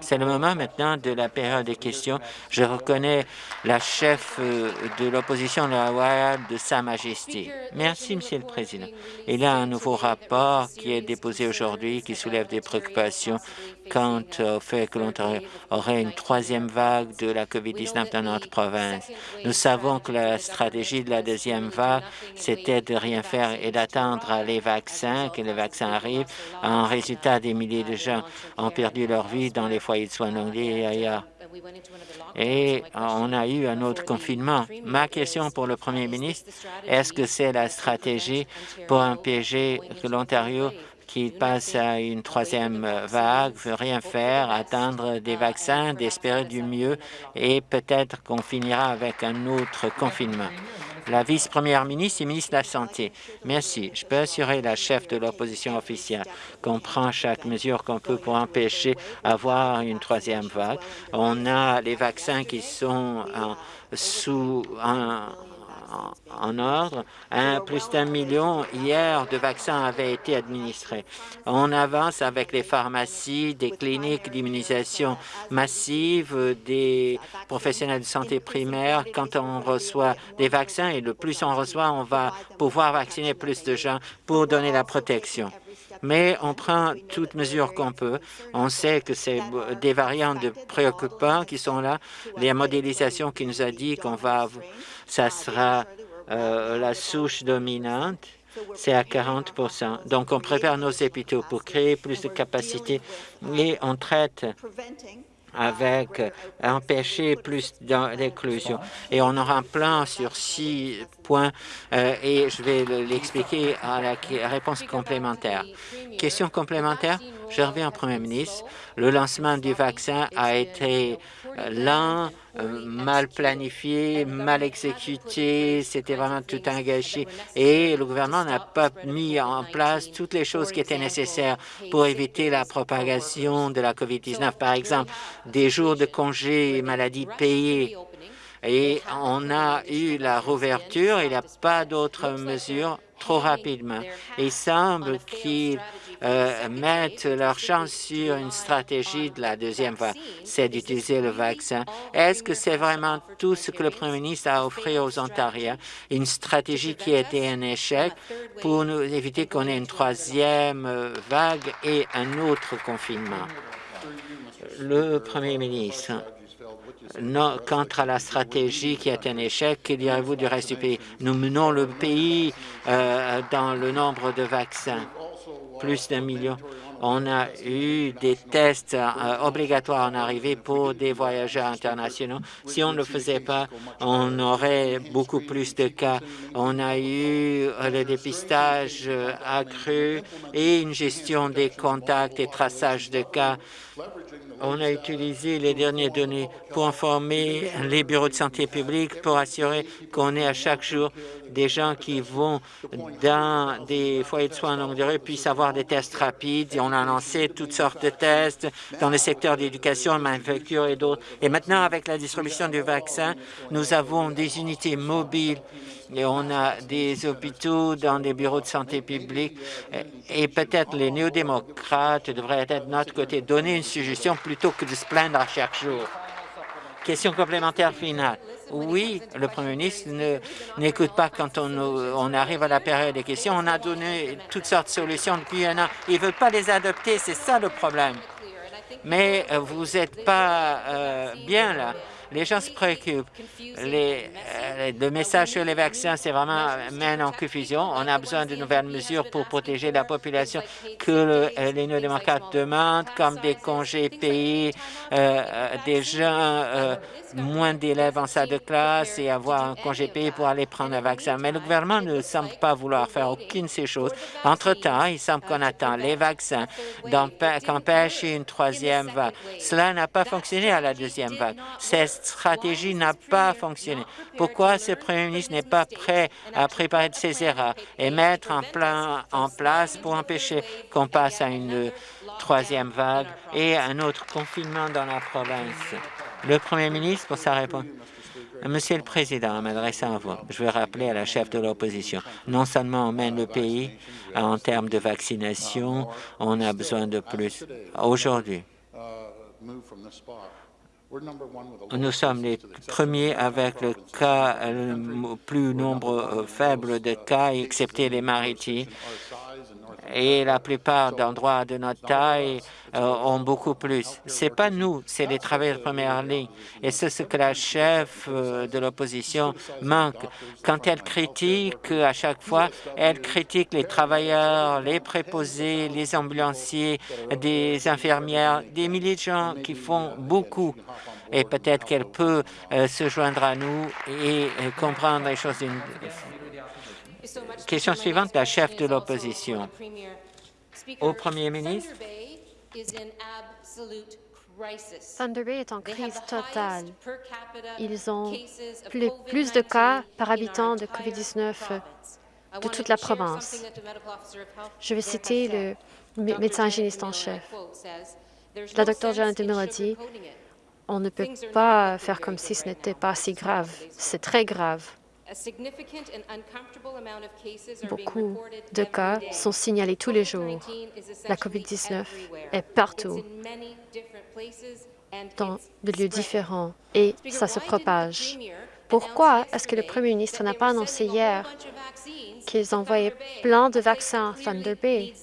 C'est le moment maintenant de la période des questions. Je reconnais la chef euh, de l'opposition de Sa Majesté. Merci, Monsieur le Président. Il y a un nouveau rapport qui est déposé aujourd'hui qui soulève des préoccupations quant au fait que l'Ontario aurait une troisième vague de la COVID-19 dans notre province. Nous savons que la stratégie de la deuxième vague, c'était de rien faire et d'attendre les vaccins, que les vaccins arrivent. En résultat, des milliers de gens ont perdu leur vie dans les foyers de soins longués et ailleurs. Et on a eu un autre confinement. Ma question pour le Premier ministre, est-ce que c'est la stratégie pour empêcher que l'Ontario qui passe à une troisième vague, veut rien faire, attendre des vaccins, d'espérer du mieux et peut-être qu'on finira avec un autre confinement. La vice-première ministre et ministre de la Santé. Merci. Je peux assurer la chef de l'opposition officielle qu'on prend chaque mesure qu'on peut pour empêcher avoir une troisième vague. On a les vaccins qui sont sous un, en ordre. Plus d'un million hier de vaccins avaient été administrés. On avance avec les pharmacies, des cliniques d'immunisation massive, des professionnels de santé primaire. Quand on reçoit des vaccins, et le plus on reçoit, on va pouvoir vacciner plus de gens pour donner la protection mais on prend toutes mesures qu'on peut. On sait que c'est des variants de préoccupants qui sont là. Les modélisations qui nous a dit qu'on va ça sera euh, la souche dominante, c'est à 40% Donc, on prépare nos hôpitaux pour créer plus de capacités et on traite avec empêcher plus d'inclusion. Et on aura un plan sur six points euh, et je vais l'expliquer à la réponse complémentaire. Question complémentaire, je reviens au Premier ministre. Le lancement du vaccin a été lent, euh, mal planifié, mal exécuté, c'était vraiment tout un gâchis. Et le gouvernement n'a pas mis en place toutes les choses qui étaient nécessaires pour éviter la propagation de la COVID-19. Par exemple, des jours de congés maladie payés. Et on a eu la rouverture, il n'y a pas d'autres mesures trop rapidement. Il semble qu'il euh, mettent leur chance sur une stratégie de la deuxième vague, c'est d'utiliser le vaccin. Est-ce que c'est vraiment tout ce que le Premier ministre a offert aux Ontariens, une stratégie qui a été un échec pour nous éviter qu'on ait une troisième euh, vague et un autre confinement? Le Premier ministre, non, à la stratégie qui est un échec, que direz-vous du reste du pays? Nous menons le pays euh, dans le nombre de vaccins plus d'un million. On a eu des tests euh, obligatoires en arrivée pour des voyageurs internationaux. Si on ne le faisait pas, on aurait beaucoup plus de cas. On a eu euh, le dépistage accru et une gestion des contacts et traçage de cas on a utilisé les dernières données pour informer les bureaux de santé publique pour assurer qu'on ait à chaque jour des gens qui vont dans des foyers de soins longue durée puissent avoir des tests rapides. Et on a lancé toutes sortes de tests dans le secteur d'éducation, manufacture et d'autres. Et maintenant, avec la distribution du vaccin, nous avons des unités mobiles et on a des hôpitaux dans des bureaux de santé publique et peut-être les néo-démocrates devraient être de notre côté, donner une suggestion plutôt que de se plaindre à chaque jour. Question complémentaire finale. Oui, le Premier ministre n'écoute pas quand on, on, arrive à la période des questions. On a donné toutes sortes de solutions depuis un an. Il ne veut pas les adopter, c'est ça le problème. Mais euh, vous n'êtes pas euh, bien là. Les gens se préoccupent. Les, euh, le message sur les vaccins, c'est vraiment mène en confusion. On a besoin de nouvelles mesures pour protéger la population que euh, les néo-démocrates demandent, comme des congés payés, euh, des gens, moins d'élèves en salle de classe et avoir un congé payé pour aller prendre un vaccin. Mais le gouvernement ne semble pas vouloir faire aucune de ces choses. Entre-temps, il semble qu'on attend les vaccins qu'empêcher une troisième vague. Cela n'a pas fonctionné à la deuxième vague stratégie n'a pas fonctionné. Pourquoi ce Premier ministre n'est pas prêt à préparer ses erreurs et mettre un plan en place pour empêcher qu'on passe à une troisième vague et un autre confinement dans la province? Le Premier ministre, pour sa réponse. Monsieur le Président, en m'adressant à vous, je veux rappeler à la chef de l'opposition, non seulement on mène le pays en termes de vaccination, on a besoin de plus. Aujourd'hui, Nous sommes les premiers avec le cas le plus nombre euh, faible de cas, excepté les maritimes. Et la plupart d'endroits de notre taille ont beaucoup plus. C'est pas nous, c'est les travailleurs de première ligne. Et c'est ce que la chef euh, de l'opposition manque. Quand elle critique, à chaque fois, elle critique les travailleurs, les préposés, les ambulanciers, des infirmières, des milliers de gens qui font beaucoup et peut-être qu'elle peut euh, se joindre à nous et comprendre les choses d'une Question suivante, la chef de l'opposition. Au Premier ministre, Thunder Bay est en crise totale. Ils ont plus, plus de cas par habitant de COVID-19 de toute la province. Je vais citer le médecin hygiéniste en chef. La docteure Janet Miller a dit on ne peut pas faire comme si ce n'était pas si grave. C'est très grave. Beaucoup de cas sont signalés tous les jours. La COVID-19 est partout, dans des lieux différents, et ça se propage. Pourquoi est-ce que le premier ministre n'a pas annoncé hier qu'ils envoyaient plein de vaccins à Thunder Bay?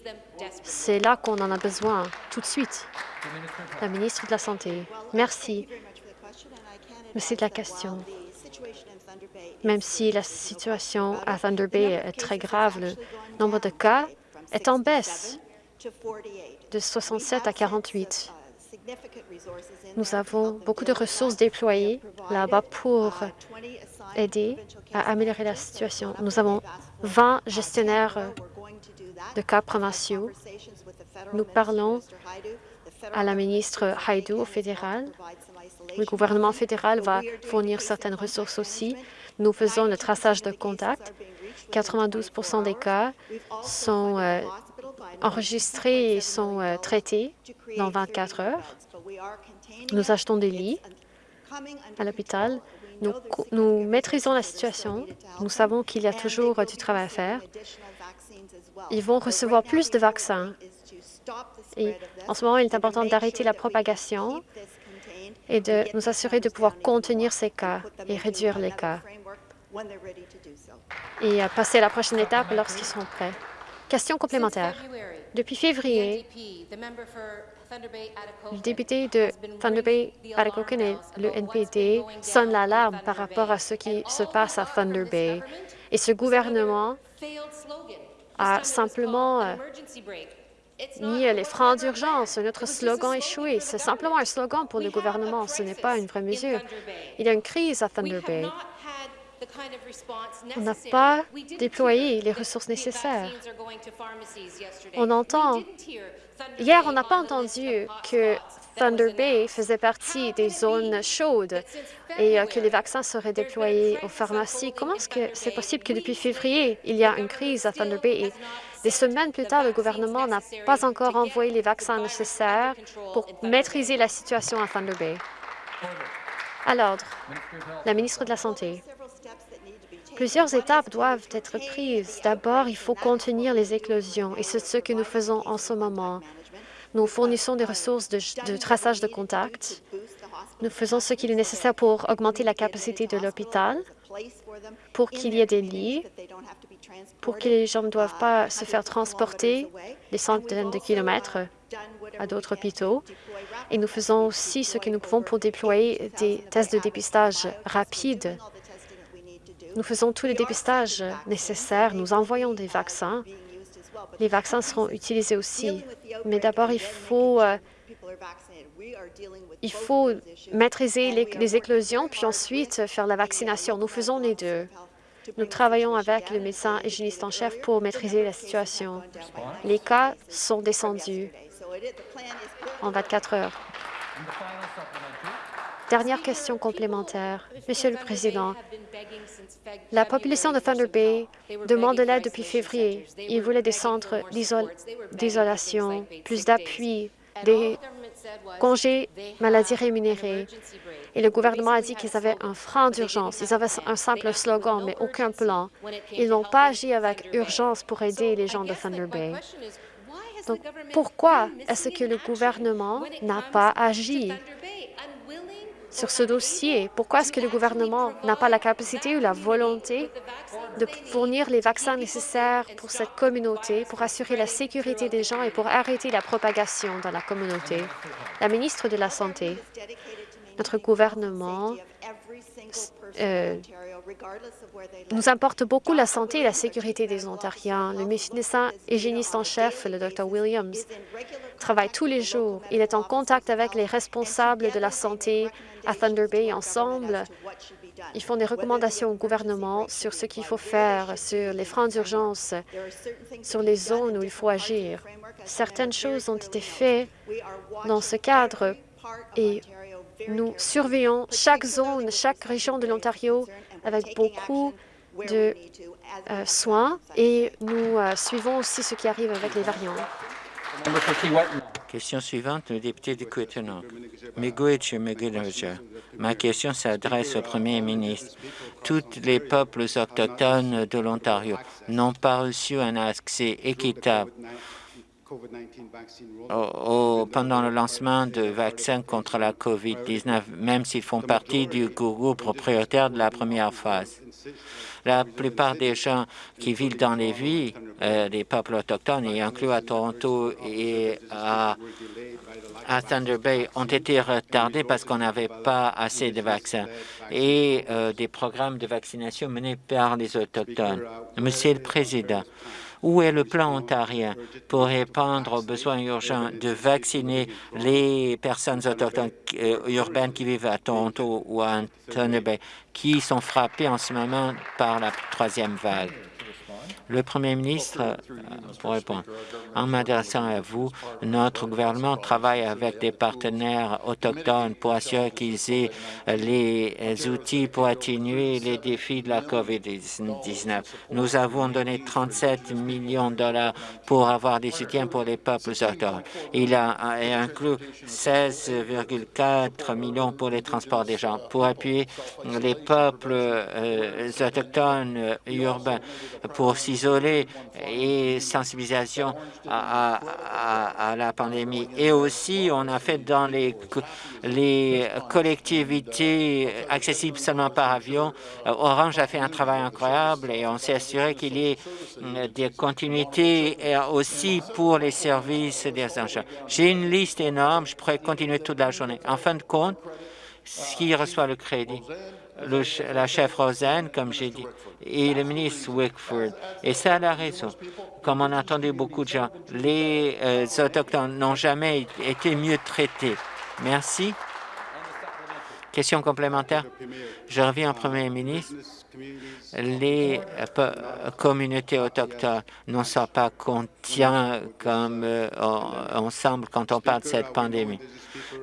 C'est là qu'on en a besoin, tout de suite. La ministre de la Santé. Merci. Merci de la question. Même si la situation à Thunder Bay est très grave, le nombre de cas est en baisse de 67 à 48. Nous avons beaucoup de ressources déployées là-bas pour aider à améliorer la situation. Nous avons 20 gestionnaires de cas provinciaux. Nous parlons à la ministre Haidu au fédéral. Le gouvernement fédéral va fournir certaines ressources aussi. Nous faisons le traçage de contact. 92% des cas sont euh, enregistrés et sont euh, traités dans 24 heures. Nous achetons des lits à l'hôpital. Nous, nous, maîtrisons la situation. Nous savons qu'il y a toujours du travail à faire. Ils vont recevoir plus de vaccins. Et en ce moment, il est important d'arrêter la propagation et de nous assurer de pouvoir contenir ces cas et réduire les cas et passer à la prochaine étape lorsqu'ils seront prêts. Question complémentaire. Depuis février, le député de Thunder Bay, Atikokan et le NPD sonnent l'alarme par rapport à ce qui se passe à Thunder Bay. Et ce gouvernement a simplement euh, mis les freins d'urgence. Notre slogan échoué. C'est simplement un slogan pour le gouvernement. Ce n'est pas une vraie mesure. Il y a une crise à Thunder Bay. On n'a pas déployé les ressources nécessaires. On entend... Hier, on n'a pas entendu que Thunder Bay faisait partie des zones chaudes et euh, que les vaccins seraient déployés aux pharmacies? Comment est-ce que c'est possible que depuis février, il y a une crise à Thunder Bay? et des semaines plus tard, le gouvernement n'a pas encore envoyé les vaccins nécessaires pour maîtriser la situation à Thunder Bay? À l'ordre, la ministre de la Santé. Plusieurs étapes doivent être prises. D'abord, il faut contenir les éclosions, et c'est ce que nous faisons en ce moment. Nous fournissons des ressources de, traçage de contact. Nous faisons ce qu'il est nécessaire pour augmenter la capacité de l'hôpital, pour qu'il y ait des lits, pour que les gens ne doivent pas se faire transporter des centaines de kilomètres à d'autres hôpitaux. Et nous faisons aussi ce que nous pouvons pour déployer des tests de dépistage rapides nous faisons tous les dépistages nécessaires. Nous envoyons des vaccins. Les vaccins seront utilisés aussi. Mais d'abord, il faut euh, il faut maîtriser les, éclosions, puis ensuite faire la vaccination. Nous faisons les deux. Nous travaillons avec le médecin hygiéniste en chef pour maîtriser la situation. Les cas sont descendus en 24 heures. Dernière question complémentaire. Monsieur le Président, la population de Thunder Bay demande de l'aide depuis février. Ils voulaient des centres d'isolation, plus d'appui, des congés maladies rémunérés. Et le gouvernement a dit qu'ils avaient un frein d'urgence. Ils avaient un simple slogan, mais aucun plan. Ils n'ont pas agi avec urgence pour aider les gens de Thunder Bay. Donc, pourquoi est-ce que le gouvernement n'a pas agi? Sur ce dossier? Pourquoi est-ce que le gouvernement n'a pas la capacité ou la volonté de fournir les vaccins nécessaires pour cette communauté, pour assurer la sécurité des gens et pour arrêter la propagation dans la communauté? La ministre de la Santé, notre gouvernement euh, nous importe beaucoup la santé et la sécurité des Ontariens. Le médecin hygiéniste en chef, le Dr Williams, travaille tous les jours. Il est en contact avec les responsables de la santé à Thunder Bay ensemble. Ils font des recommandations au gouvernement sur ce qu'il faut faire, sur les freins d'urgence, sur les zones où il faut agir. Certaines choses ont été faites dans ce cadre et nous surveillons chaque zone, chaque région de l'Ontario avec beaucoup de euh, soins et nous euh, suivons aussi ce qui arrive avec les variants. Question suivante, le député de Quittenong. Ma question s'adresse au premier ministre. Tous les peuples autochtones de l'Ontario n'ont pas reçu un accès équitable pendant le lancement de vaccins contre la COVID-19, même s'ils font partie du groupe propriétaire de la première phase. La plupart des gens qui vivent dans les villes euh, des peuples autochtones, y inclus à Toronto et à, Thunder Bay, ont été retardés parce qu'on n'avait pas assez de vaccins et euh, des programmes de vaccination menés par les Autochtones. Monsieur le Président, où est le plan ontarien pour répondre aux besoins urgents de vacciner les personnes autochtones euh, urbaines qui vivent à Toronto ou à Bay, qui sont frappées en ce moment par la troisième vague? Le Premier ministre, euh, pour répondre, en m'adressant à vous, notre gouvernement travaille avec des partenaires autochtones pour assurer qu'ils aient les outils pour atténuer les défis de la COVID-19. Nous avons donné 37 millions de dollars pour avoir des soutiens pour les peuples autochtones. Il a inclus 16,4 millions pour les transports des gens, pour appuyer les peuples euh, autochtones urbains, pour isolée et sensibilisation à, la pandémie. Et aussi, on a fait dans les, les collectivités accessibles seulement par avion. Orange a fait un travail incroyable et on s'est assuré qu'il y ait euh, des continuités aussi pour les services des engins. J'ai une liste énorme, je pourrais continuer toute la journée. En fin de compte, qui reçoit le crédit la chef Rosen, comme j'ai dit, et le ministre Wickford. Et ça a la raison. Comme on a entendu beaucoup de gens, les euh, Autochtones n'ont jamais été mieux traités. Merci. Question complémentaire. Je reviens au Premier ministre les euh, communautés autochtones ne sont pas contient comme euh, ensemble quand on parle de cette pandémie.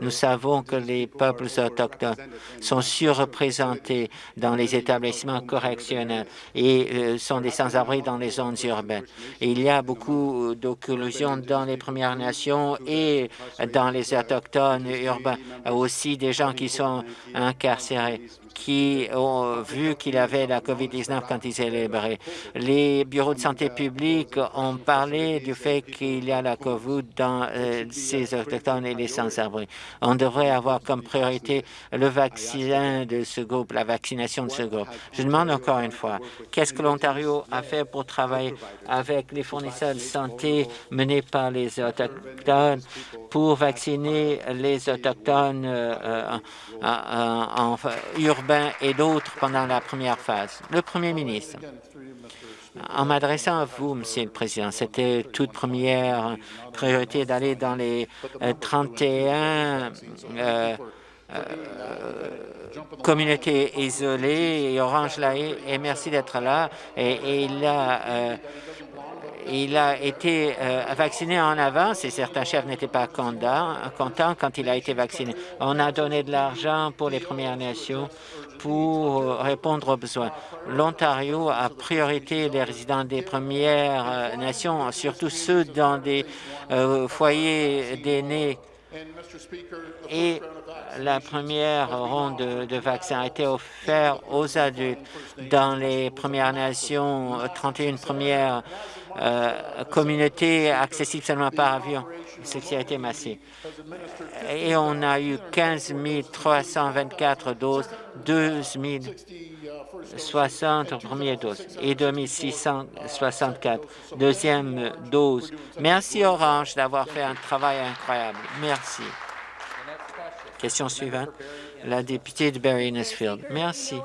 Nous savons que les peuples autochtones sont surreprésentés dans les établissements correctionnels et euh, sont des sans-abri dans les zones urbaines. il y a beaucoup d'occlusions dans les Premières Nations et dans les autochtones urbains, aussi des gens qui sont incarcérés qui ont vu qu'il avait la COVID-19 quand ils célébraient. Les bureaux de santé publique ont parlé du fait qu'il y a la COVID dans euh, ces autochtones et les sans-abri. On devrait avoir comme priorité le vaccin de ce groupe, la vaccination de ce groupe. Je demande encore une fois, qu'est-ce que l'Ontario a fait pour travailler avec les fournisseurs de santé menés par les autochtones pour vacciner les autochtones euh, en, urbains et d'autres pendant la première phase. Le Premier ministre, en m'adressant à vous, Monsieur le Président, c'était toute première priorité d'aller dans les 31 euh, euh, communautés isolées et Orange Laï, et merci d'être là. Et, il a été euh, vacciné en avance et certains chefs n'étaient pas contents quand il a été vacciné. On a donné de l'argent pour les Premières Nations pour répondre aux besoins. L'Ontario a priorité les résidents des Premières euh, Nations, surtout ceux dans des euh, foyers d'aînés et la première ronde de, vaccins a été offerte aux adultes dans les Premières Nations, 31 premières euh, communautés accessibles seulement par avion, ce qui a été massif. Et on a eu 15 324 doses, 12 060 premières doses et 2664 deuxième dose. Merci Orange d'avoir fait un travail incroyable. Merci. Question suivante la députée de Barry Innesfield. Merci.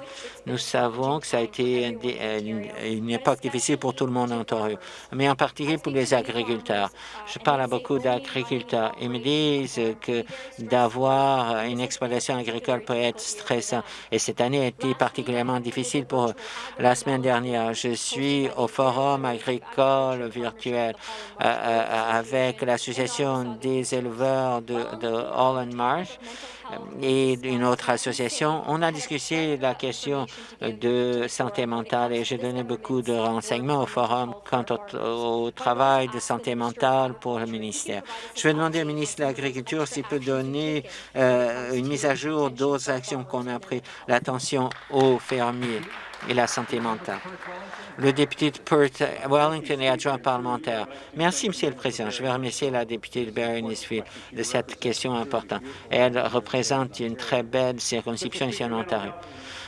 Nous savons que ça a été une, époque difficile pour tout le monde en Ontario, mais en particulier pour les agriculteurs. Je parle à beaucoup d'agriculteurs. Ils me disent que d'avoir une exploitation agricole peut être stressant. Et cette année a été particulièrement difficile pour eux. La semaine dernière, je suis au forum agricole virtuel euh, euh, avec l'Association des éleveurs de, de Holland Marsh et une autre association, on a discuté la question de santé mentale et j'ai donné beaucoup de renseignements au forum quant au, travail de santé mentale pour le ministère. Je vais demander au ministre de l'Agriculture s'il peut donner euh, une mise à jour d'autres actions qu'on a prises, l'attention aux fermiers et la santé mentale. Le député de Perth Wellington et adjoint parlementaire. Merci, Monsieur le Président. Je vais remercier la députée de barry de cette question importante. Elle représente une très belle circonscription ici en Ontario.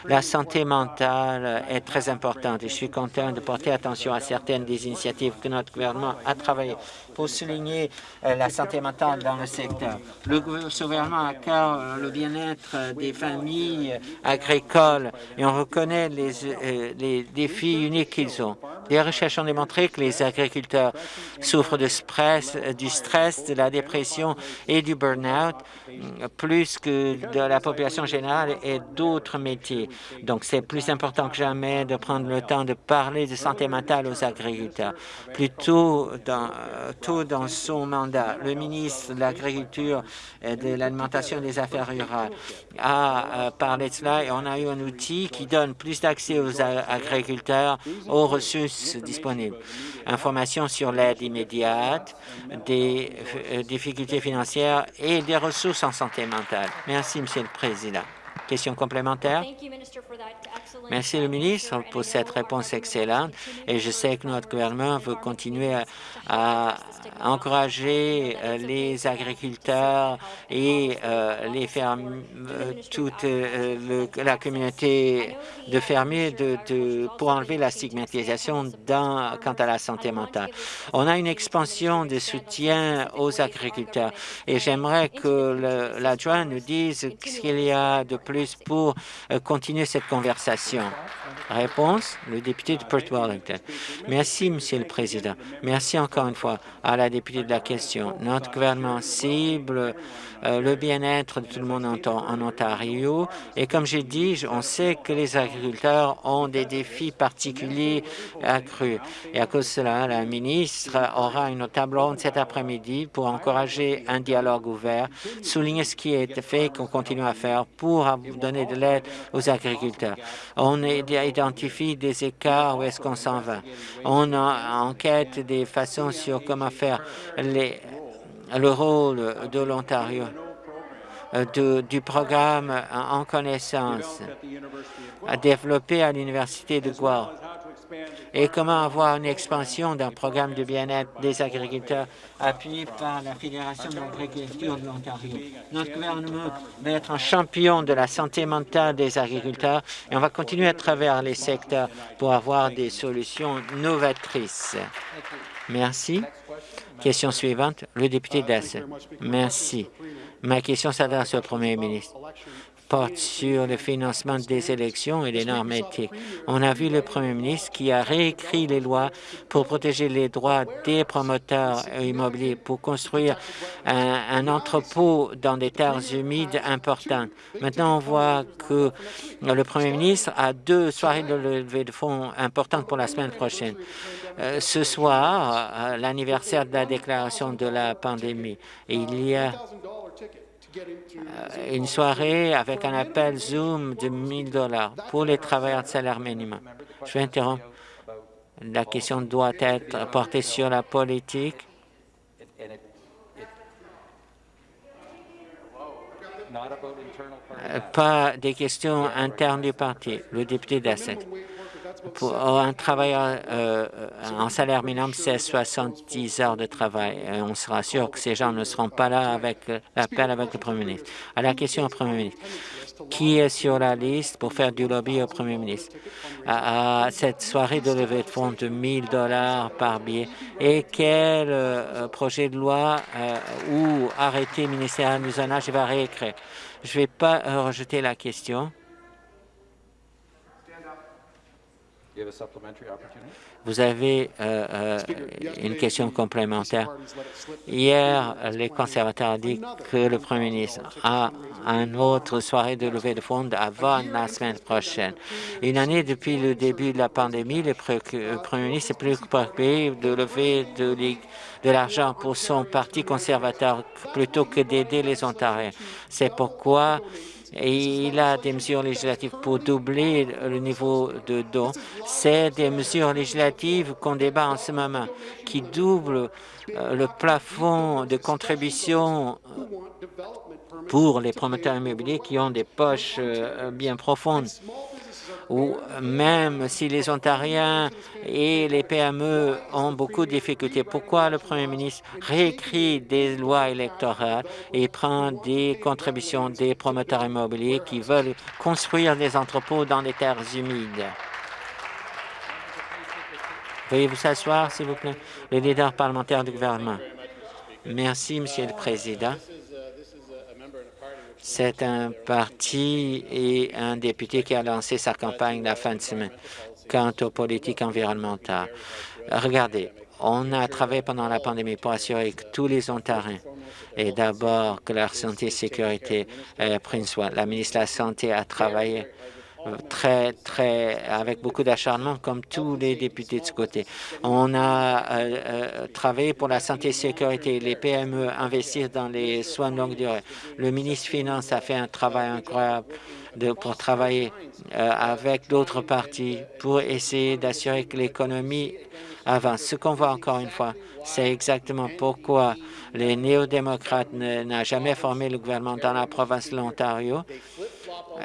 La santé mentale est très importante et je suis content de porter attention à certaines des initiatives que notre gouvernement a travaillées pour souligner euh, la santé mentale dans le secteur. Le gouvernement a cœur euh, le bien-être des familles agricoles et on reconnaît les, euh, défis uniques qu'ils ont. Les recherches ont démontré que les agriculteurs souffrent du stress, de la dépression et du burn-out plus que de la population générale et d'autres métiers. Donc, c'est plus important que jamais de prendre le temps de parler de santé mentale aux agriculteurs. Plus tôt dans, tôt dans son mandat, le ministre de l'Agriculture et de l'Alimentation et des Affaires rurales a euh, parlé de cela et on a eu un outil qui donne plus d'accès aux agriculteurs aux ressources disponibles. Information sur l'aide immédiate, des euh, difficultés financières et des ressources en santé mentale. Merci, Monsieur le Président. Question complémentaire? Merci le ministre pour cette réponse excellente et je sais que notre gouvernement veut continuer à, encourager euh, les agriculteurs et euh, les fermes, euh, toute la communauté de fermiers de, pour enlever la stigmatisation quant à la santé mentale. On a une expansion de soutien aux agriculteurs et j'aimerais que l'adjoint nous dise ce qu'il y a de plus pour continuer cette conversation. Réponse, le député de Perth Wellington. Merci, Monsieur le Président. Merci encore une fois à la députée de la question. Notre gouvernement cible le bien-être de tout le monde en, Ontario. Et comme j'ai dit, on sait que les agriculteurs ont des défis particuliers accrus. Et à cause de cela, la ministre aura une table ronde cet après-midi pour encourager un dialogue ouvert, souligner ce qui est fait et qu'on continue à faire pour donner de l'aide aux agriculteurs. On identifie des écarts où est-ce qu'on s'en va. On enquête des façons sur comment faire les le rôle de l'Ontario euh, du programme en connaissance développé à l'Université de Guelph et comment avoir une expansion d'un programme de bien-être des agriculteurs appuyé par la Fédération de l'agriculture de l'Ontario. Notre gouvernement va être un champion de la santé mentale des agriculteurs et on va continuer à travers les secteurs pour avoir des solutions novatrices. Merci. Question suivante, le député d'Asse. Merci. Ma question s'adresse au Premier ministre porte sur le financement des élections et les normes éthiques. On a vu le Premier ministre qui a réécrit les lois pour protéger les droits des promoteurs immobiliers, pour construire un, entrepôt dans des terres humides importantes. Maintenant, on voit que le Premier ministre a deux soirées de levée de fonds importantes pour la semaine prochaine. Euh, ce soir, euh, l'anniversaire de la déclaration de la pandémie, il y a euh, une soirée avec un appel Zoom de 1000 dollars pour les travailleurs de salaire minimum. Je vais interrompre. La question doit être portée sur la politique pas des questions internes du parti. Le député d'Asset. Pour un travailleur euh, en salaire minimum, c'est 70 heures de travail. On sera sûr que ces gens ne seront pas là avec l'appel avec le Premier ministre. À la question au Premier ministre, qui est sur la liste pour faire du lobby au Premier ministre? À, cette soirée de levée de fonds de 1000 dollars par billet et quel euh, projet de loi euh, ou arrêté ministériel nous en a, je réécrire? Je ne vais pas euh, rejeter la question. Vous avez euh, euh, une question complémentaire. Hier, les conservateurs ont dit que le Premier ministre a une autre soirée de levée de fonds avant la semaine prochaine. Une année depuis le début de la pandémie, le Premier ministre est plus préoccupé de lever de, de l'argent pour son parti conservateur plutôt que d'aider les Ontariens. C'est pourquoi et il a des mesures législatives pour doubler le niveau de dons. C'est des mesures législatives qu'on débat en ce moment, qui doublent euh, le plafond de contribution pour les promoteurs immobiliers qui ont des poches euh, bien profondes ou même si les Ontariens et les PME ont beaucoup de difficultés, pourquoi le Premier ministre réécrit des lois électorales et prend des contributions des promoteurs immobiliers qui veulent construire des entrepôts dans les terres humides? Veuillez vous s'asseoir, s'il vous plaît, le leader parlementaire du gouvernement. Merci, Monsieur le Président. C'est un parti et un député qui a lancé sa campagne la fin de semaine quant aux politiques environnementales. Regardez, on a travaillé pendant la pandémie pour assurer que tous les Ontariens et d'abord que leur santé et sécurité euh, prennent soin. La ministre de la Santé a travaillé très, très, avec beaucoup d'acharnement, comme tous les députés de ce côté. On a euh, euh, travaillé pour la santé et sécurité, les PME investir dans les soins de longue durée. Le ministre des Finances a fait un travail incroyable pour travailler euh, avec d'autres partis pour essayer d'assurer que l'économie avance. Ce qu'on voit encore une fois, c'est exactement pourquoi les néo-démocrates n'ont jamais formé le gouvernement dans la province de l'Ontario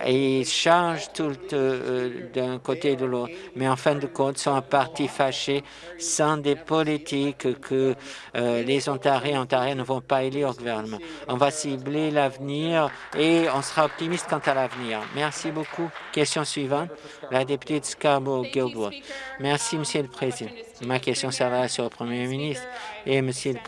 ils changent tout euh, d'un côté et de l'autre, mais en fin de compte, sont un parti fâché sans des politiques que euh, les Ontariens et Ontariens ne vont pas élire au gouvernement. On va cibler l'avenir et on sera optimiste quant à l'avenir. Merci beaucoup. Question suivante, la députée de Scarborough-Guildwood. Merci, Monsieur le Président. Ma question s'adresse au Premier ministre et Monsieur le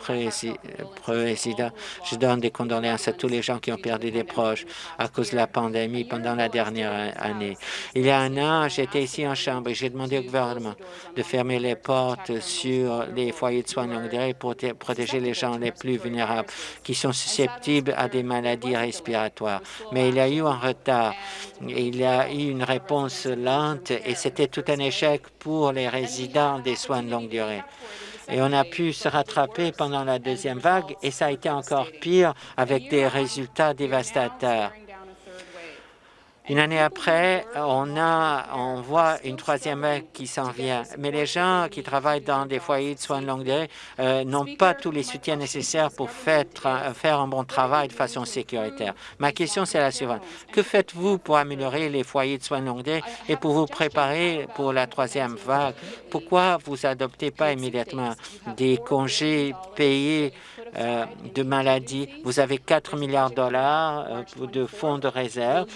Président. Je donne des condoléances à tous les gens qui ont perdu des proches à cause de la pandémie pendant la dernière année. Il y a un an, j'étais ici en Chambre et j'ai demandé au gouvernement de fermer les portes sur les foyers de soins de longue durée pour protéger les gens les plus vulnérables qui sont susceptibles à des maladies respiratoires. Mais il y a eu un retard. Il y a eu une réponse lente et c'était tout un échec pour les résidents des soins de longue durée. Et on a pu se rattraper pendant la deuxième vague et ça a été encore pire avec des résultats dévastateurs. Une année après, on, a, on voit une troisième vague qui s'en vient. Mais les gens qui travaillent dans des foyers de soins de longue durée euh, n'ont pas tous les soutiens nécessaires pour faire, faire un bon travail de façon sécuritaire. Ma question, c'est la suivante. Que faites-vous pour améliorer les foyers de soins de longue durée et pour vous préparer pour la troisième vague? Pourquoi vous adoptez pas immédiatement des congés payés euh, de maladie. Vous avez 4 milliards de dollars euh, de fonds de réserve.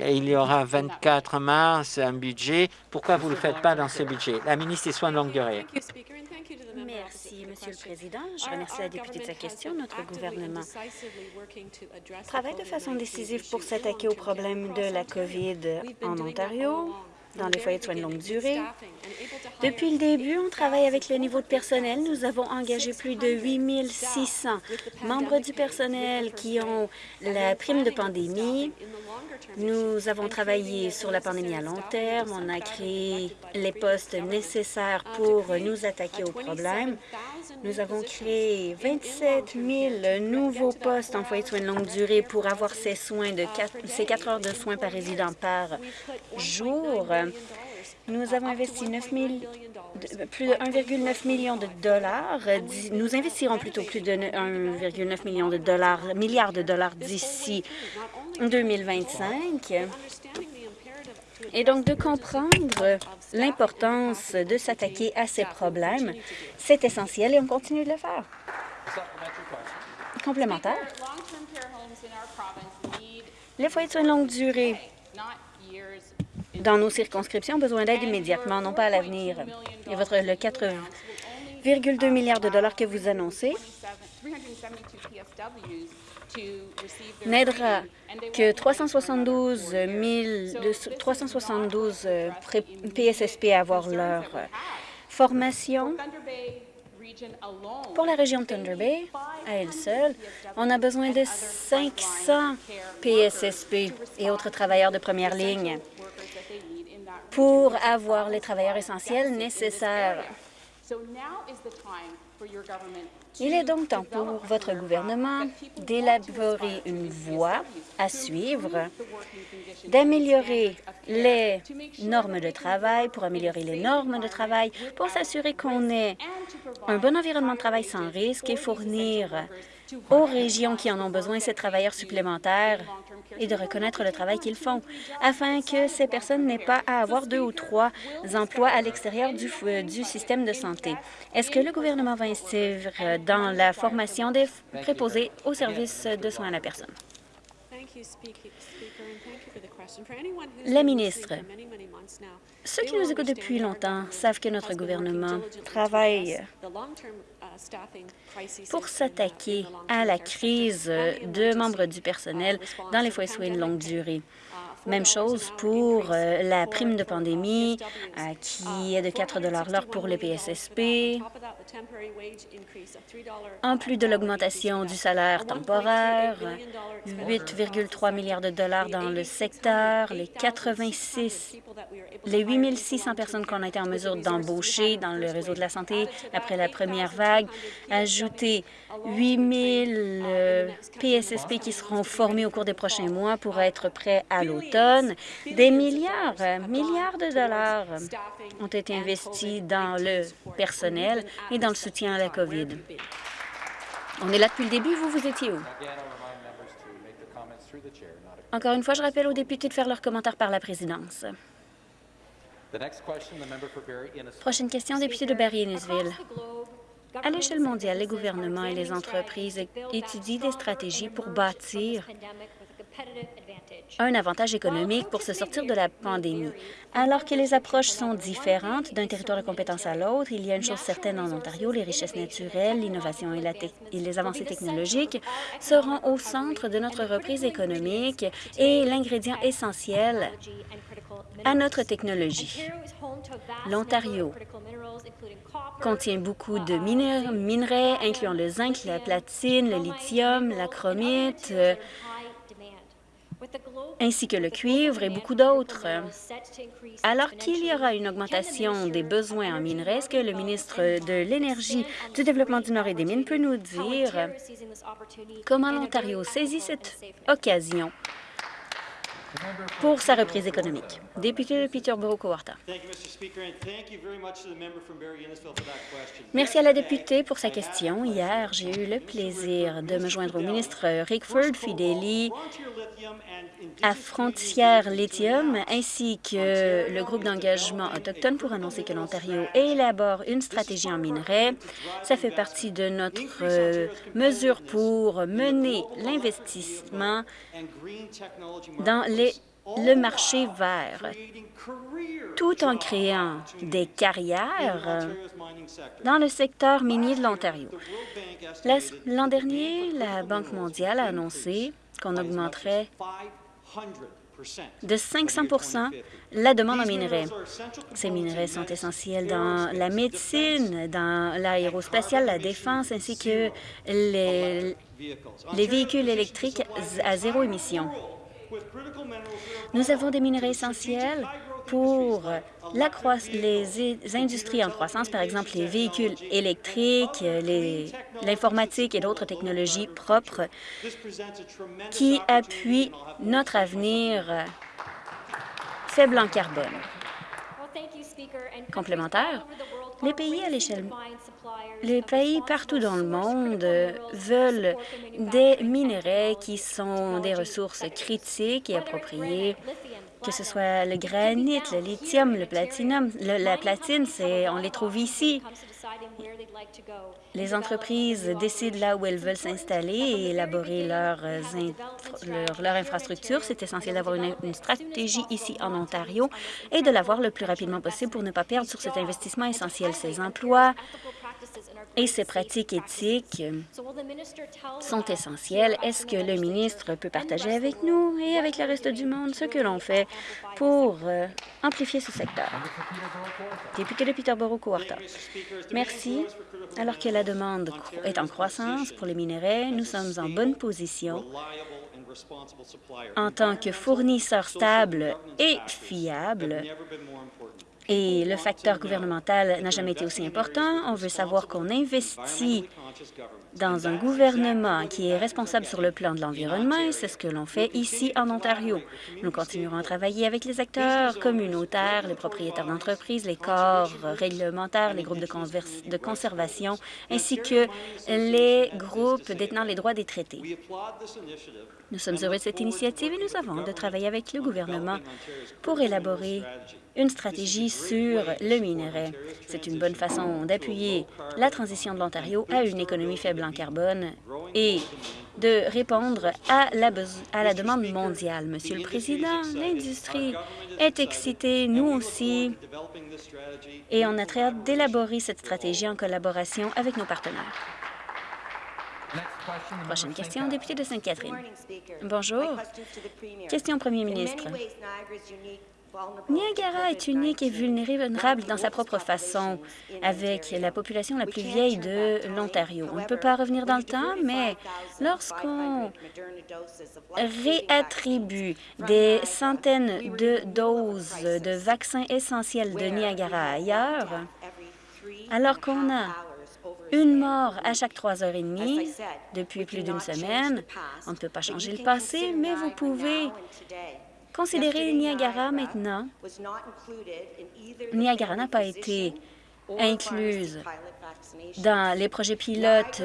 Il y aura 24 mars un budget. Pourquoi vous ne le faites pas dans ce budget? La ministre des Soins de longue durée. Merci, Monsieur le Président. Je remercie la députée de sa question. Notre gouvernement travaille de façon décisive pour s'attaquer au problème de la COVID en Ontario dans les foyers de soins de longue durée. Depuis le début, on travaille avec le niveau de personnel. Nous avons engagé plus de 8 600 membres du personnel qui ont la prime de pandémie. Nous avons travaillé sur la pandémie à long terme. On a créé les postes nécessaires pour nous attaquer au problème. Nous avons créé 27 000 nouveaux postes en foyer de soins de longue durée pour avoir ces soins de 4, ces 4 heures de soins par résident par jour. Nous avons investi plus de 1,9 million de dollars. Nous investirons plutôt plus de 1,9 million de dollars, milliards de dollars d'ici 2025. Et donc, de comprendre l'importance de s'attaquer à ces problèmes, c'est essentiel et on continue de le faire. Complémentaire. Les foyers de soins de longue durée dans nos circonscriptions ont besoin d'aide immédiatement, non pas à l'avenir. Et votre, le 4,2 milliards de dollars que vous annoncez n'aidera que 372 000, 372 PSSP à avoir leur formation. Pour la région de Thunder Bay, à elle seule, on a besoin de 500 PSSP et autres travailleurs de première ligne pour avoir les travailleurs essentiels nécessaires. Il est donc temps pour votre gouvernement d'élaborer une voie à suivre, d'améliorer les normes de travail, pour améliorer les normes de travail, pour s'assurer qu'on ait un bon environnement de travail sans risque et fournir aux régions qui en ont besoin ces travailleurs supplémentaires et de reconnaître le travail qu'ils font, afin que ces personnes n'aient pas à avoir deux ou trois emplois à l'extérieur du, du système de santé. Est-ce que le gouvernement va investir dans la formation des préposés aux services de soins à la personne? La ministre, ceux qui nous écoutent depuis longtemps savent que notre gouvernement travaille pour s'attaquer à la crise de membres du personnel dans les foyers soins de longue durée. Même chose pour euh, la prime de pandémie, euh, qui est de 4 l'heure pour le PSSP, en plus de l'augmentation du salaire temporaire, 8,3 milliards de dollars dans le secteur, les 86, les 8 600 personnes qu'on a été en mesure d'embaucher dans le réseau de la santé après la première vague, ajouter 8 000 PSSP qui seront formés au cours des prochains mois pour être prêts à l'automne. Des milliards, milliards de dollars ont été investis dans le personnel et dans le soutien à la COVID. On est là depuis le début. Vous, vous étiez où? Encore une fois, je rappelle aux députés de faire leurs commentaires par la présidence. Prochaine question, député de Barry-Innisville. À l'échelle mondiale, les gouvernements et les entreprises étudient des stratégies pour bâtir un avantage économique pour se sortir de la pandémie. Alors que les approches sont différentes d'un territoire de compétence à l'autre, il y a une chose certaine en Ontario, les richesses naturelles, l'innovation et, et, les avancées technologiques seront au centre de notre reprise économique et l'ingrédient essentiel à notre technologie. L'Ontario contient beaucoup de minerais, incluant le zinc, la platine, le lithium, la chromite, ainsi que le cuivre et beaucoup d'autres. Alors qu'il y aura une augmentation des besoins en minerais, est-ce que le ministre de l'Énergie, du Développement du Nord et des Mines peut nous dire? Comment l'Ontario saisit cette occasion? Pour sa reprise économique. Député de Peterborough-Cowarta. Merci à la députée pour sa question. Hier, j'ai eu le plaisir de me joindre au ministre Rickford Fideli à Frontières Lithium ainsi que le groupe d'engagement autochtone pour annoncer que l'Ontario élabore une stratégie en minerais. Ça fait partie de notre euh, mesure pour mener l'investissement dans les le marché vert, tout en créant des carrières dans le secteur minier de l'Ontario. L'an dernier, la Banque mondiale a annoncé qu'on augmenterait de 500% la demande en minerais. Ces minerais sont essentiels dans la médecine, dans l'aérospatiale, la défense, ainsi que les, les véhicules électriques à zéro émission. Nous avons des minerais essentiels pour les industries en croissance, par exemple les véhicules électriques, l'informatique et d'autres technologies propres qui appuient notre avenir faible en carbone. Complémentaire, Les pays à l'échelle les pays partout dans le monde veulent des minerais qui sont des ressources critiques et appropriées, que ce soit le granit, le lithium, le platinum. la platine, on les trouve ici. Les entreprises décident là où elles veulent s'installer et élaborer leurs leur, infrastructures. C'est essentiel d'avoir une, une, stratégie ici en Ontario et de l'avoir le plus rapidement possible pour ne pas perdre sur cet investissement essentiel. Ces emplois et ces pratiques éthiques sont essentielles. Est-ce que le ministre peut partager avec nous et avec le reste du monde ce que l'on fait pour euh, amplifier ce secteur? Député de Peterborough-Cowarta. Merci. Alors que la demande est en croissance pour les minerais, nous sommes en bonne position en tant que fournisseur stable et fiable et le facteur gouvernemental n'a jamais été aussi important. On veut savoir qu'on investit dans un gouvernement qui est responsable sur le plan de l'environnement et c'est ce que l'on fait ici en Ontario. Nous continuerons à travailler avec les acteurs communautaires, les propriétaires d'entreprises, les corps réglementaires, les groupes de, de conservation ainsi que les groupes détenant les droits des traités. Nous sommes heureux de cette initiative et nous avons de travailler avec le gouvernement pour élaborer une stratégie sur le minerai. C'est une bonne façon d'appuyer la transition de l'Ontario à une économie faible en carbone et de répondre à la, à la demande mondiale. Monsieur le Président, l'industrie est excitée, nous aussi, et on a très hâte d'élaborer cette stratégie en collaboration avec nos partenaires. Prochaine question, député de Sainte-Catherine. Bonjour. Question au premier ministre. Niagara est unique et vulnérable dans sa propre façon, avec la population la plus vieille de l'Ontario. On ne peut pas revenir dans le temps, mais lorsqu'on réattribue des centaines de doses de vaccins essentiels de Niagara ailleurs, alors qu'on a une mort à chaque trois heures et demie depuis plus d'une semaine. On ne peut pas changer le passé, mais vous pouvez Considérez Niagara maintenant. Niagara n'a pas été incluse dans les projets pilotes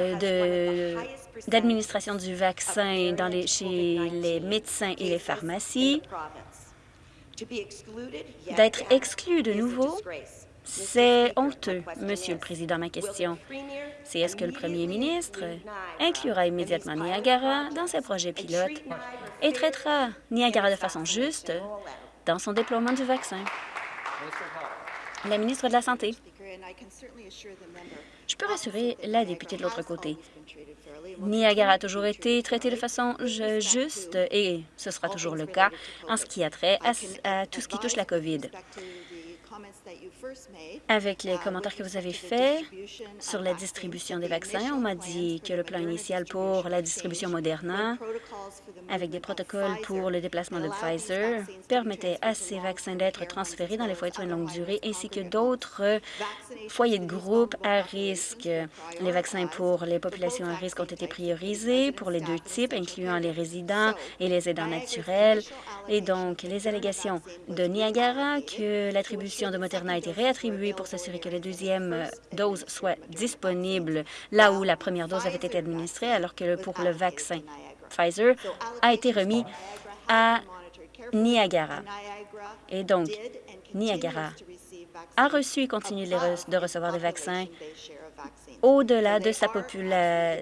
d'administration du vaccin chez les médecins et les pharmacies. D'être exclu de nouveau, c'est honteux, Monsieur le Président. Ma question, c'est est-ce que le premier ministre inclura immédiatement Niagara dans ses projets pilotes? Et traitera Niagara de façon juste dans son déploiement du vaccin? La ministre de la Santé. Je peux rassurer la députée de l'autre côté. Niagara a toujours été traité de façon juste et ce sera toujours le cas en ce qui a trait à tout ce qui touche la COVID. Avec les commentaires que vous avez faits sur la distribution des vaccins, on m'a dit que le plan initial pour la distribution Moderna, avec des protocoles pour le déplacement de Pfizer, permettait à ces vaccins d'être transférés dans les foyers de soins de longue durée ainsi que d'autres foyers de groupe à risque. Les vaccins pour les populations à risque ont été priorisés pour les deux types, incluant les résidents et les aidants naturels. Et donc, les allégations de Niagara que l'attribution de Moderna a été réattribuée pour s'assurer que la deuxième euh, dose soit disponible là où la première dose avait été administrée, alors que pour le vaccin Pfizer a été remis à Niagara. Et donc, Niagara a reçu et continue de recevoir des vaccins au-delà de sa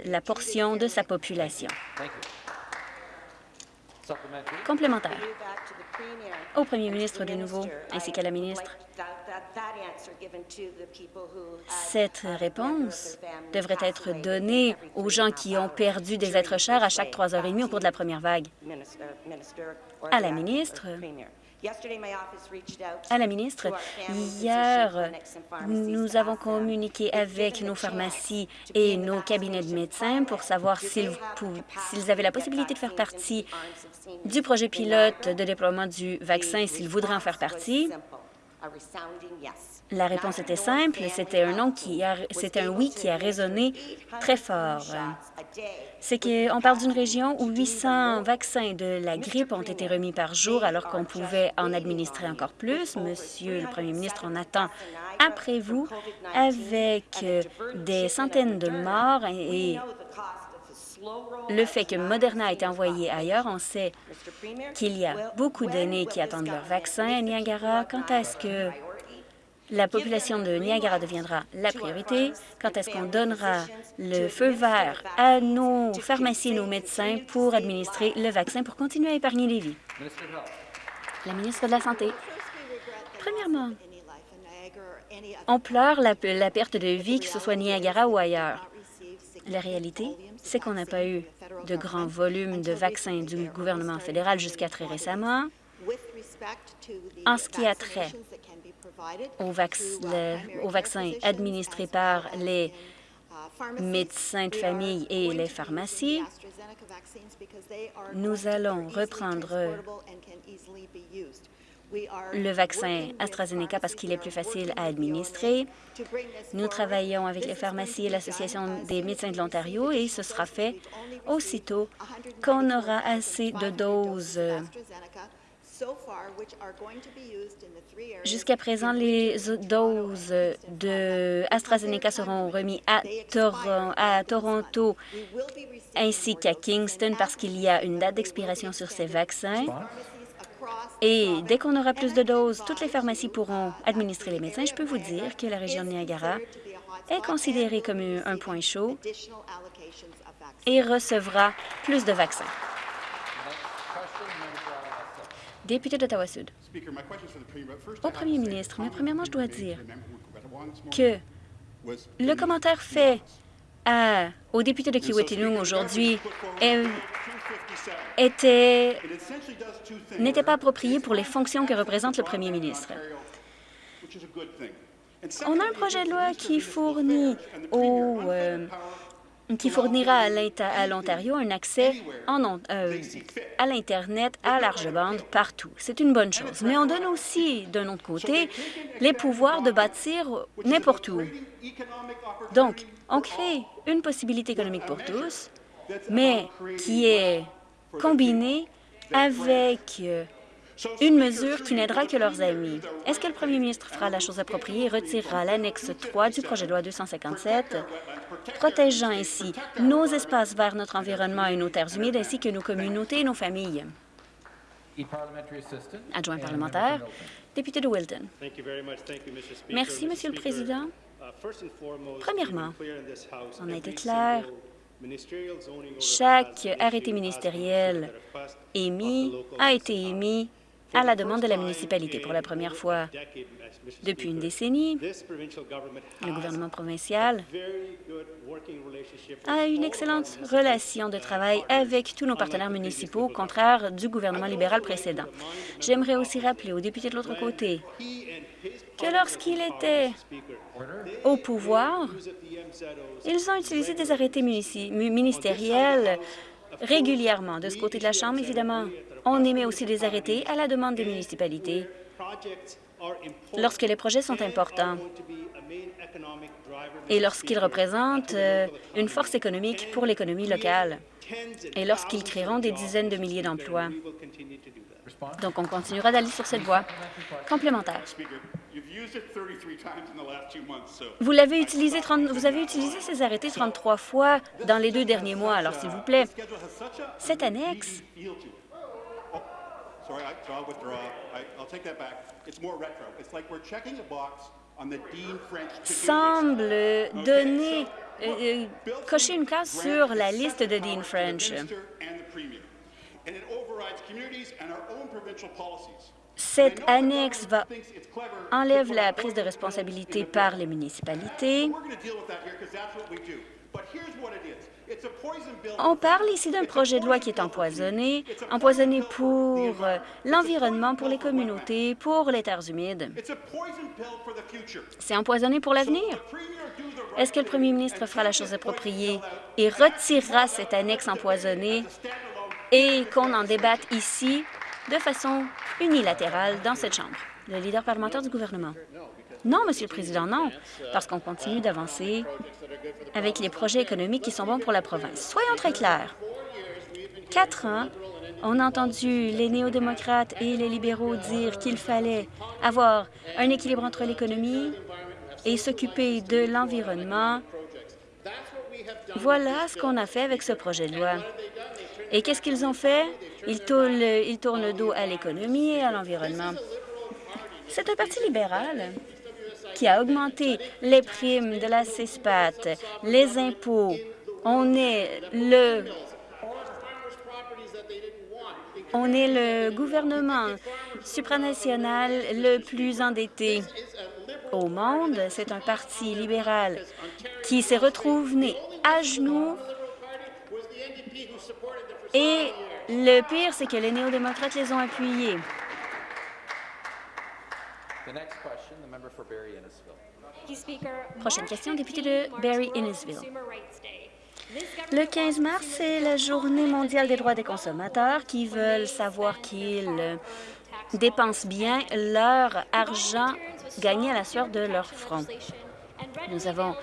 la portion de sa population. Complémentaire. Au premier ministre de nouveau, ainsi qu'à la ministre. Cette réponse devrait être donnée aux gens qui ont perdu des êtres chers à chaque trois heures et demie au cours de la première vague. À la ministre, à la ministre, hier, nous avons communiqué avec nos pharmacies et nos cabinets de médecins pour savoir s'ils avaient la possibilité de faire partie du projet pilote de déploiement du vaccin, s'ils voudraient en faire partie. La réponse était simple, c'était un non qui un oui qui a résonné très fort. C'est qu'on parle d'une région où 800 vaccins de la grippe ont été remis par jour alors qu'on pouvait en administrer encore plus. Monsieur le Premier ministre, on attend après vous avec des centaines de morts et le fait que Moderna a été envoyé ailleurs, on sait qu'il y a beaucoup d'aînés qui attendent leur vaccin à Niagara. Quand est-ce que la population de Niagara deviendra la priorité? Quand est-ce qu'on donnera le feu vert à nos pharmacies nos médecins pour administrer le vaccin pour continuer à épargner les vies? La ministre de la Santé. Premièrement, on pleure la, la perte de vie, que ce soit Niagara ou ailleurs. La réalité, c'est qu'on n'a pas eu de grands volumes de vaccins du gouvernement fédéral jusqu'à très récemment. En ce qui a trait aux, vaccins administrés par les médecins de famille et les pharmacies, nous allons reprendre le vaccin AstraZeneca parce qu'il est plus facile à administrer. Nous travaillons avec les pharmacies et l'Association des médecins de l'Ontario et ce sera fait aussitôt qu'on aura assez de doses. Jusqu'à présent, les doses de AstraZeneca seront remises à, à Toronto ainsi qu'à Kingston parce qu'il y a une date d'expiration sur ces vaccins. Et dès qu'on aura plus de doses, toutes les pharmacies pourront administrer les médecins. Je peux vous dire que la région de Niagara est considérée comme un point chaud et recevra plus de vaccins. Député d'Ottawa-Sud. Au premier ministre, mais premièrement, je dois dire que le commentaire fait au député de Kiwetinung aujourd'hui n'était pas approprié pour les fonctions que représente le premier ministre. On a un projet de loi qui fournit au, euh, qui fournira à l'Ontario un accès en, euh, à l'Internet à large bande partout. C'est une bonne chose. Mais on donne aussi, d'un autre côté, les pouvoirs de bâtir n'importe où. Donc, on crée une possibilité économique pour tous, mais qui est combinée avec euh, une mesure qui n'aidera que leurs amis. Est-ce que le premier ministre fera la chose appropriée et retirera l'annexe 3 du projet de loi 257, protégeant ainsi nos espaces vers notre environnement et nos terres humides, ainsi que nos communautés et nos familles? Adjoint parlementaire, député de Wilton. Merci, Monsieur le Président. Premièrement, on a été clair chaque arrêté ministériel émis a été émis à la demande de la municipalité. Pour la première fois depuis une décennie, le gouvernement provincial a une excellente relation de travail avec tous nos partenaires municipaux, au contraire du gouvernement libéral précédent. J'aimerais aussi rappeler aux députés de l'autre côté que lorsqu'il était au pouvoir, ils ont utilisé des arrêtés ministériels régulièrement. De ce côté de la Chambre, évidemment, on émet aussi des arrêtés à la demande des municipalités lorsque les projets sont importants et lorsqu'ils représentent euh, une force économique pour l'économie locale et lorsqu'ils créeront des dizaines de milliers d'emplois. Donc, on continuera d'aller sur cette voie complémentaire. Vous l'avez utilisé 30, vous avez utilisé ces arrêtés 33 fois dans les deux derniers mois, alors s'il vous plaît, cette annexe. semble donner, euh, euh, cocher une case sur la liste de Dean French. Cette annexe enlève la prise de responsabilité par les municipalités. On parle ici d'un projet de loi qui est empoisonné, empoisonné pour euh, l'environnement, pour les communautés, pour les terres humides. C'est empoisonné pour l'avenir. Est-ce que le premier ministre fera la chose appropriée et retirera cette annexe empoisonnée et qu'on en débatte ici? De façon unilatérale dans cette Chambre? Le leader parlementaire du gouvernement. Non, Monsieur le Président, non, parce qu'on continue d'avancer avec les projets économiques qui sont bons pour la province. Soyons très clairs. Quatre ans, on a entendu les néo-démocrates et les libéraux dire qu'il fallait avoir un équilibre entre l'économie et s'occuper de l'environnement. Voilà ce qu'on a fait avec ce projet de loi. Et qu'est-ce qu'ils ont fait? Ils tournent, le dos à l'économie et à l'environnement. C'est un parti libéral qui a augmenté les primes de la CESPAT, les impôts. On est le on est le gouvernement supranational le plus endetté au monde. C'est un parti libéral qui s'est retrouvé à genoux. Et le pire, c'est que les néo-démocrates les ont appuyés. Prochaine question, député de Barry-Innisville. Le 15 mars, c'est la Journée mondiale des droits des consommateurs qui veulent savoir qu'ils dépensent bien leur argent gagné à la sueur de leur front. Nous avons,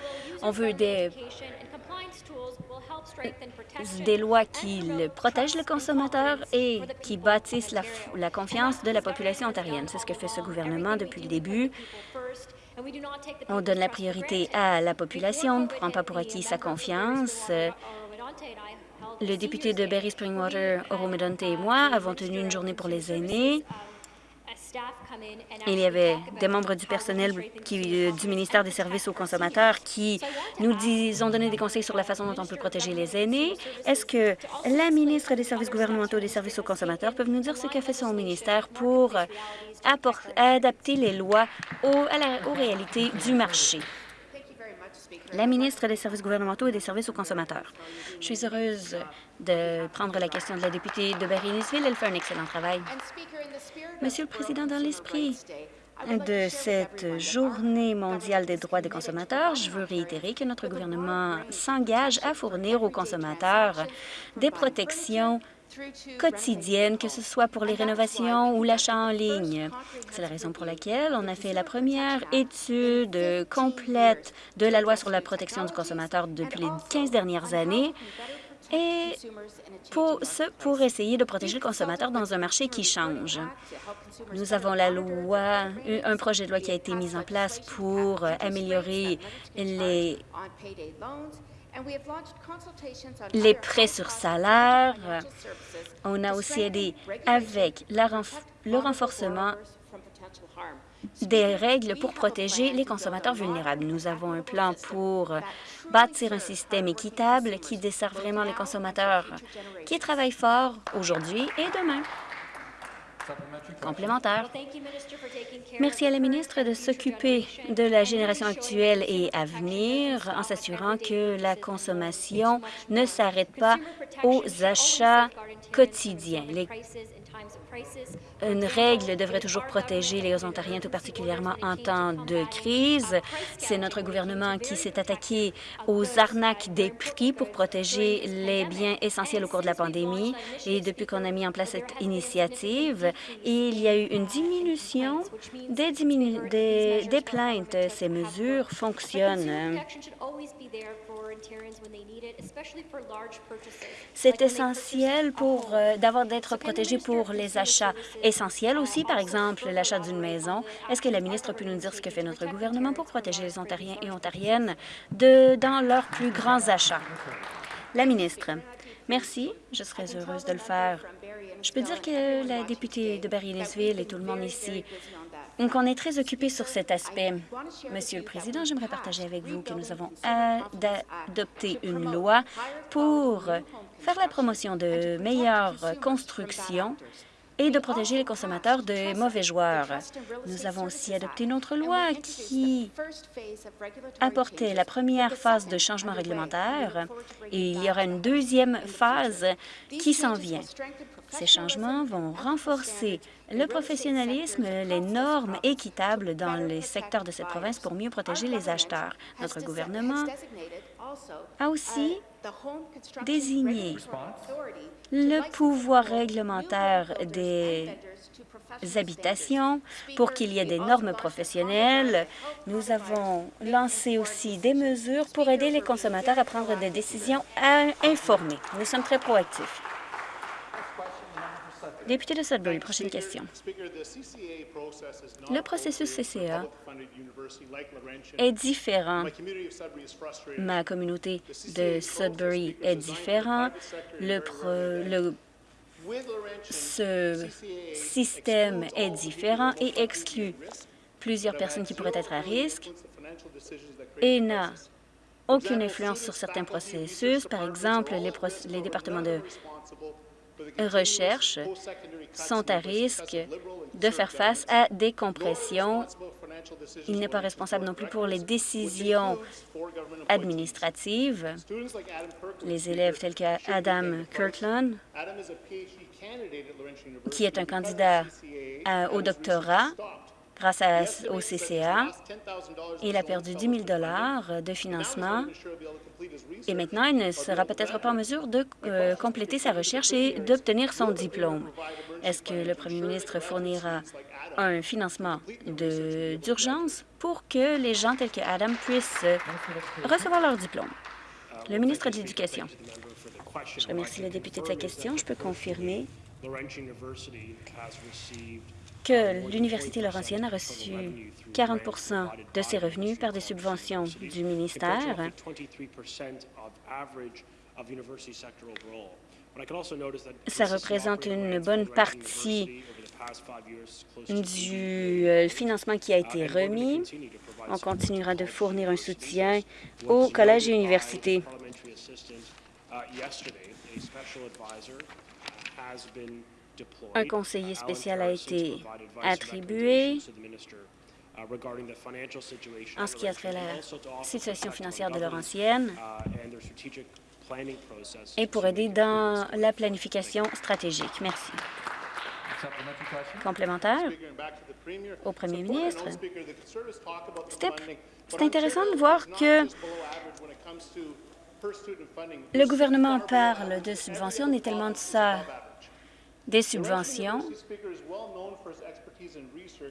on veut des, des lois qui protègent le consommateur et qui bâtissent la, la confiance de la population ontarienne. C'est ce que fait ce gouvernement depuis le début. On donne la priorité à la population, on ne prend pas pour acquis sa confiance. Le député de Berry Springwater, Oromedonte et moi avons tenu une journée pour les aînés. Il y avait des membres du personnel qui, euh, du ministère des Services aux consommateurs qui nous disent, ont donné des conseils sur la façon dont on peut protéger les aînés. Est-ce que la ministre des Services gouvernementaux des Services aux consommateurs peut nous dire ce qu'a fait son ministère pour adapter les lois aux réalités du marché? la ministre des Services gouvernementaux et des services aux consommateurs. Je suis heureuse de prendre la question de la députée de Barry-Nisville. Elle fait un excellent travail. Monsieur le Président, dans l'esprit de cette journée mondiale des droits des consommateurs, je veux réitérer que notre gouvernement s'engage à fournir aux consommateurs des protections quotidienne, que ce soit pour les rénovations ou l'achat en ligne. C'est la raison pour laquelle on a fait la première étude complète de la loi sur la protection du consommateur depuis les 15 dernières années et pour, ce, pour essayer de protéger le consommateur dans un marché qui change. Nous avons la loi, un projet de loi qui a été mis en place pour améliorer les les prêts sur salaire. On a aussi aidé avec le renforcement des règles pour protéger les consommateurs vulnérables. Nous avons un plan pour bâtir un système équitable qui dessert vraiment les consommateurs qui travaillent fort aujourd'hui et demain complémentaire. Merci à la ministre de s'occuper de la génération actuelle et à venir en s'assurant que la consommation ne s'arrête pas aux achats quotidiens. Une règle devrait toujours protéger les Ontariens, tout particulièrement en temps de crise. C'est notre gouvernement qui s'est attaqué aux arnaques des prix pour protéger les biens essentiels au cours de la pandémie. Et depuis qu'on a mis en place cette initiative, il y a eu une diminution des, des, plaintes. Ces mesures fonctionnent. C'est essentiel pour euh, d'avoir d'être protégé pour les achats essentiels aussi, par exemple l'achat d'une maison. Est-ce que la ministre peut nous dire ce que fait notre gouvernement pour protéger les Ontariens et Ontariennes de, dans leurs plus grands achats? La ministre. Merci. Je serais heureuse de le faire. Je peux dire que la députée de Barry-Lesville et tout le monde ici donc, on est très occupé sur cet aspect. Monsieur le Président, j'aimerais partager avec vous que nous avons adopté une loi pour faire la promotion de meilleures constructions et de protéger les consommateurs de mauvais joueurs. Nous avons aussi adopté une autre loi qui apportait la première phase de changement réglementaire et il y aura une deuxième phase qui s'en vient. Ces changements vont renforcer le professionnalisme, les normes équitables dans les secteurs de cette province pour mieux protéger les acheteurs. Notre gouvernement a aussi désigné le pouvoir réglementaire des habitations pour qu'il y ait des normes professionnelles. Nous avons lancé aussi des mesures pour aider les consommateurs à prendre des décisions informées. Nous sommes très proactifs. Député de Sudbury, prochaine question. Le processus CCA est différent. Ma communauté de Sudbury est différente. Le, ce système est différent et exclut plusieurs personnes qui pourraient être à risque et n'a aucune influence sur certains processus. Par exemple, les départements de recherche sont à risque de faire face à des compressions. Il n'est pas responsable non plus pour les décisions administratives. Les élèves tels qu'Adam Kirkland, qui est un candidat au doctorat, grâce à, au CCA. Il a perdu 10 000 de financement et maintenant, il ne sera peut-être pas en mesure de euh, compléter sa recherche et d'obtenir son diplôme. Est-ce que le premier ministre fournira un financement d'urgence pour que les gens tels que Adam puissent recevoir leur diplôme? Le ministre de l'Éducation. Je remercie le député de sa question. Je peux confirmer que l'Université Laurentienne a reçu 40% de ses revenus par des subventions du ministère. Ça représente une bonne partie du euh, financement qui a été remis. On continuera de fournir un soutien aux collèges et universités. Un conseiller spécial a été attribué en ce qui a trait à la situation financière de Laurentienne et pour aider dans la planification stratégique. Merci. Complémentaire au premier ministre. C'est intéressant de voir que le gouvernement parle de subventions, on tellement de ça des subventions.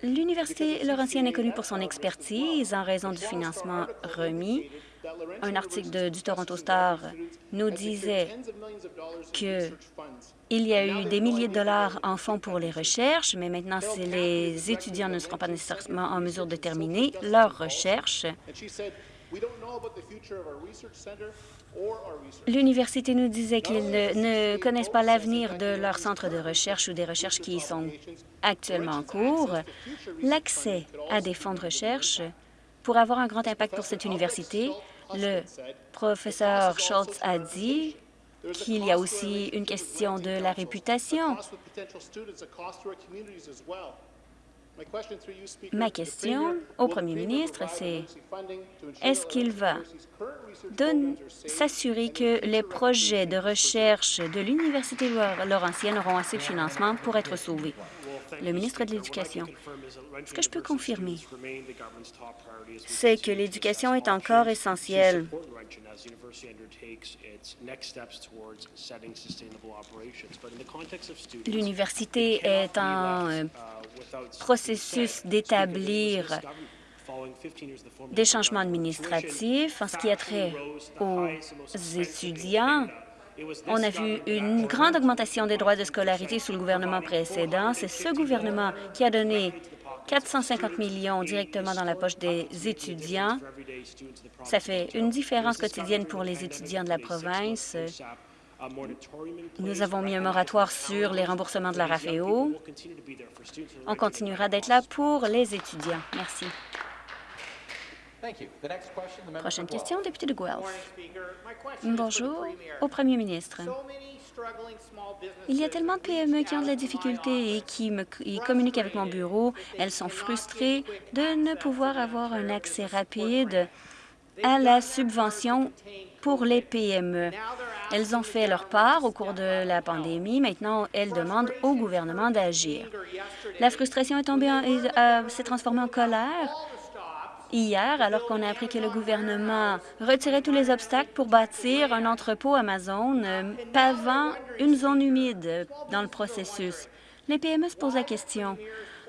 L'Université Laurentienne est connue pour son expertise en raison du financement remis. Un article du Toronto Star nous disait qu'il y a eu des milliers de dollars en fonds pour les recherches, mais maintenant, les étudiants ne seront pas nécessairement en mesure de terminer leurs recherches, L'université nous disait qu'ils ne, connaissent pas l'avenir de leur centre de recherche ou des recherches qui y sont actuellement en cours. L'accès à des fonds de recherche pourrait avoir un grand impact pour cette université. Le professeur Schultz a dit qu'il y a aussi une question de la réputation. Ma question au premier ministre, c'est est-ce qu'il va s'assurer que les projets de recherche de l'Université Laurentienne auront assez de financement pour être sauvés? Le ministre de l'Éducation. Ce que je peux confirmer, c'est que l'éducation est encore essentielle. L'université est en euh, processus d'établir des changements administratifs en ce qui a trait aux étudiants. On a vu une grande augmentation des droits de scolarité sous le gouvernement précédent. C'est ce gouvernement qui a donné 450 millions directement dans la poche des étudiants. Ça fait une différence quotidienne pour les étudiants de la province. Nous avons mis un moratoire sur les remboursements de la RAFEO. On continuera d'être là pour les étudiants. Merci. Prochaine question, député de Guelph. Bonjour au premier ministre. Il y a tellement de PME qui ont de la difficulté et qui me, communiquent avec mon bureau. Elles sont frustrées de ne pouvoir avoir un accès rapide à la subvention pour les PME. Elles ont fait leur part au cours de la pandémie. Maintenant, elles demandent au gouvernement d'agir. La frustration est tombée, euh, s'est transformée en colère hier, alors qu'on a appris que le gouvernement retirait tous les obstacles pour bâtir un entrepôt Amazon euh, pavant une zone humide dans le processus. Les PME se posent la question,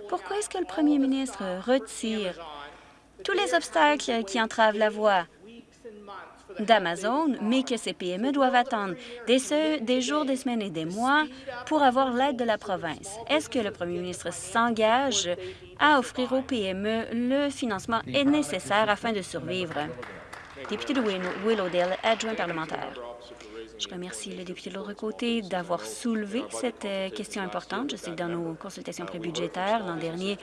pourquoi est-ce que le premier ministre retire tous les obstacles qui entravent la voie? d'Amazon, mais que ces PME doivent attendre des, jours, des semaines et des mois pour avoir l'aide de la province. Est-ce que le premier ministre s'engage à offrir aux PME le financement nécessaire afin de survivre? Député de Willowdale, adjoint parlementaire. Je remercie le député de l'autre côté d'avoir soulevé cette euh, question importante. Je sais que dans nos consultations prébudgétaires l'an dernier,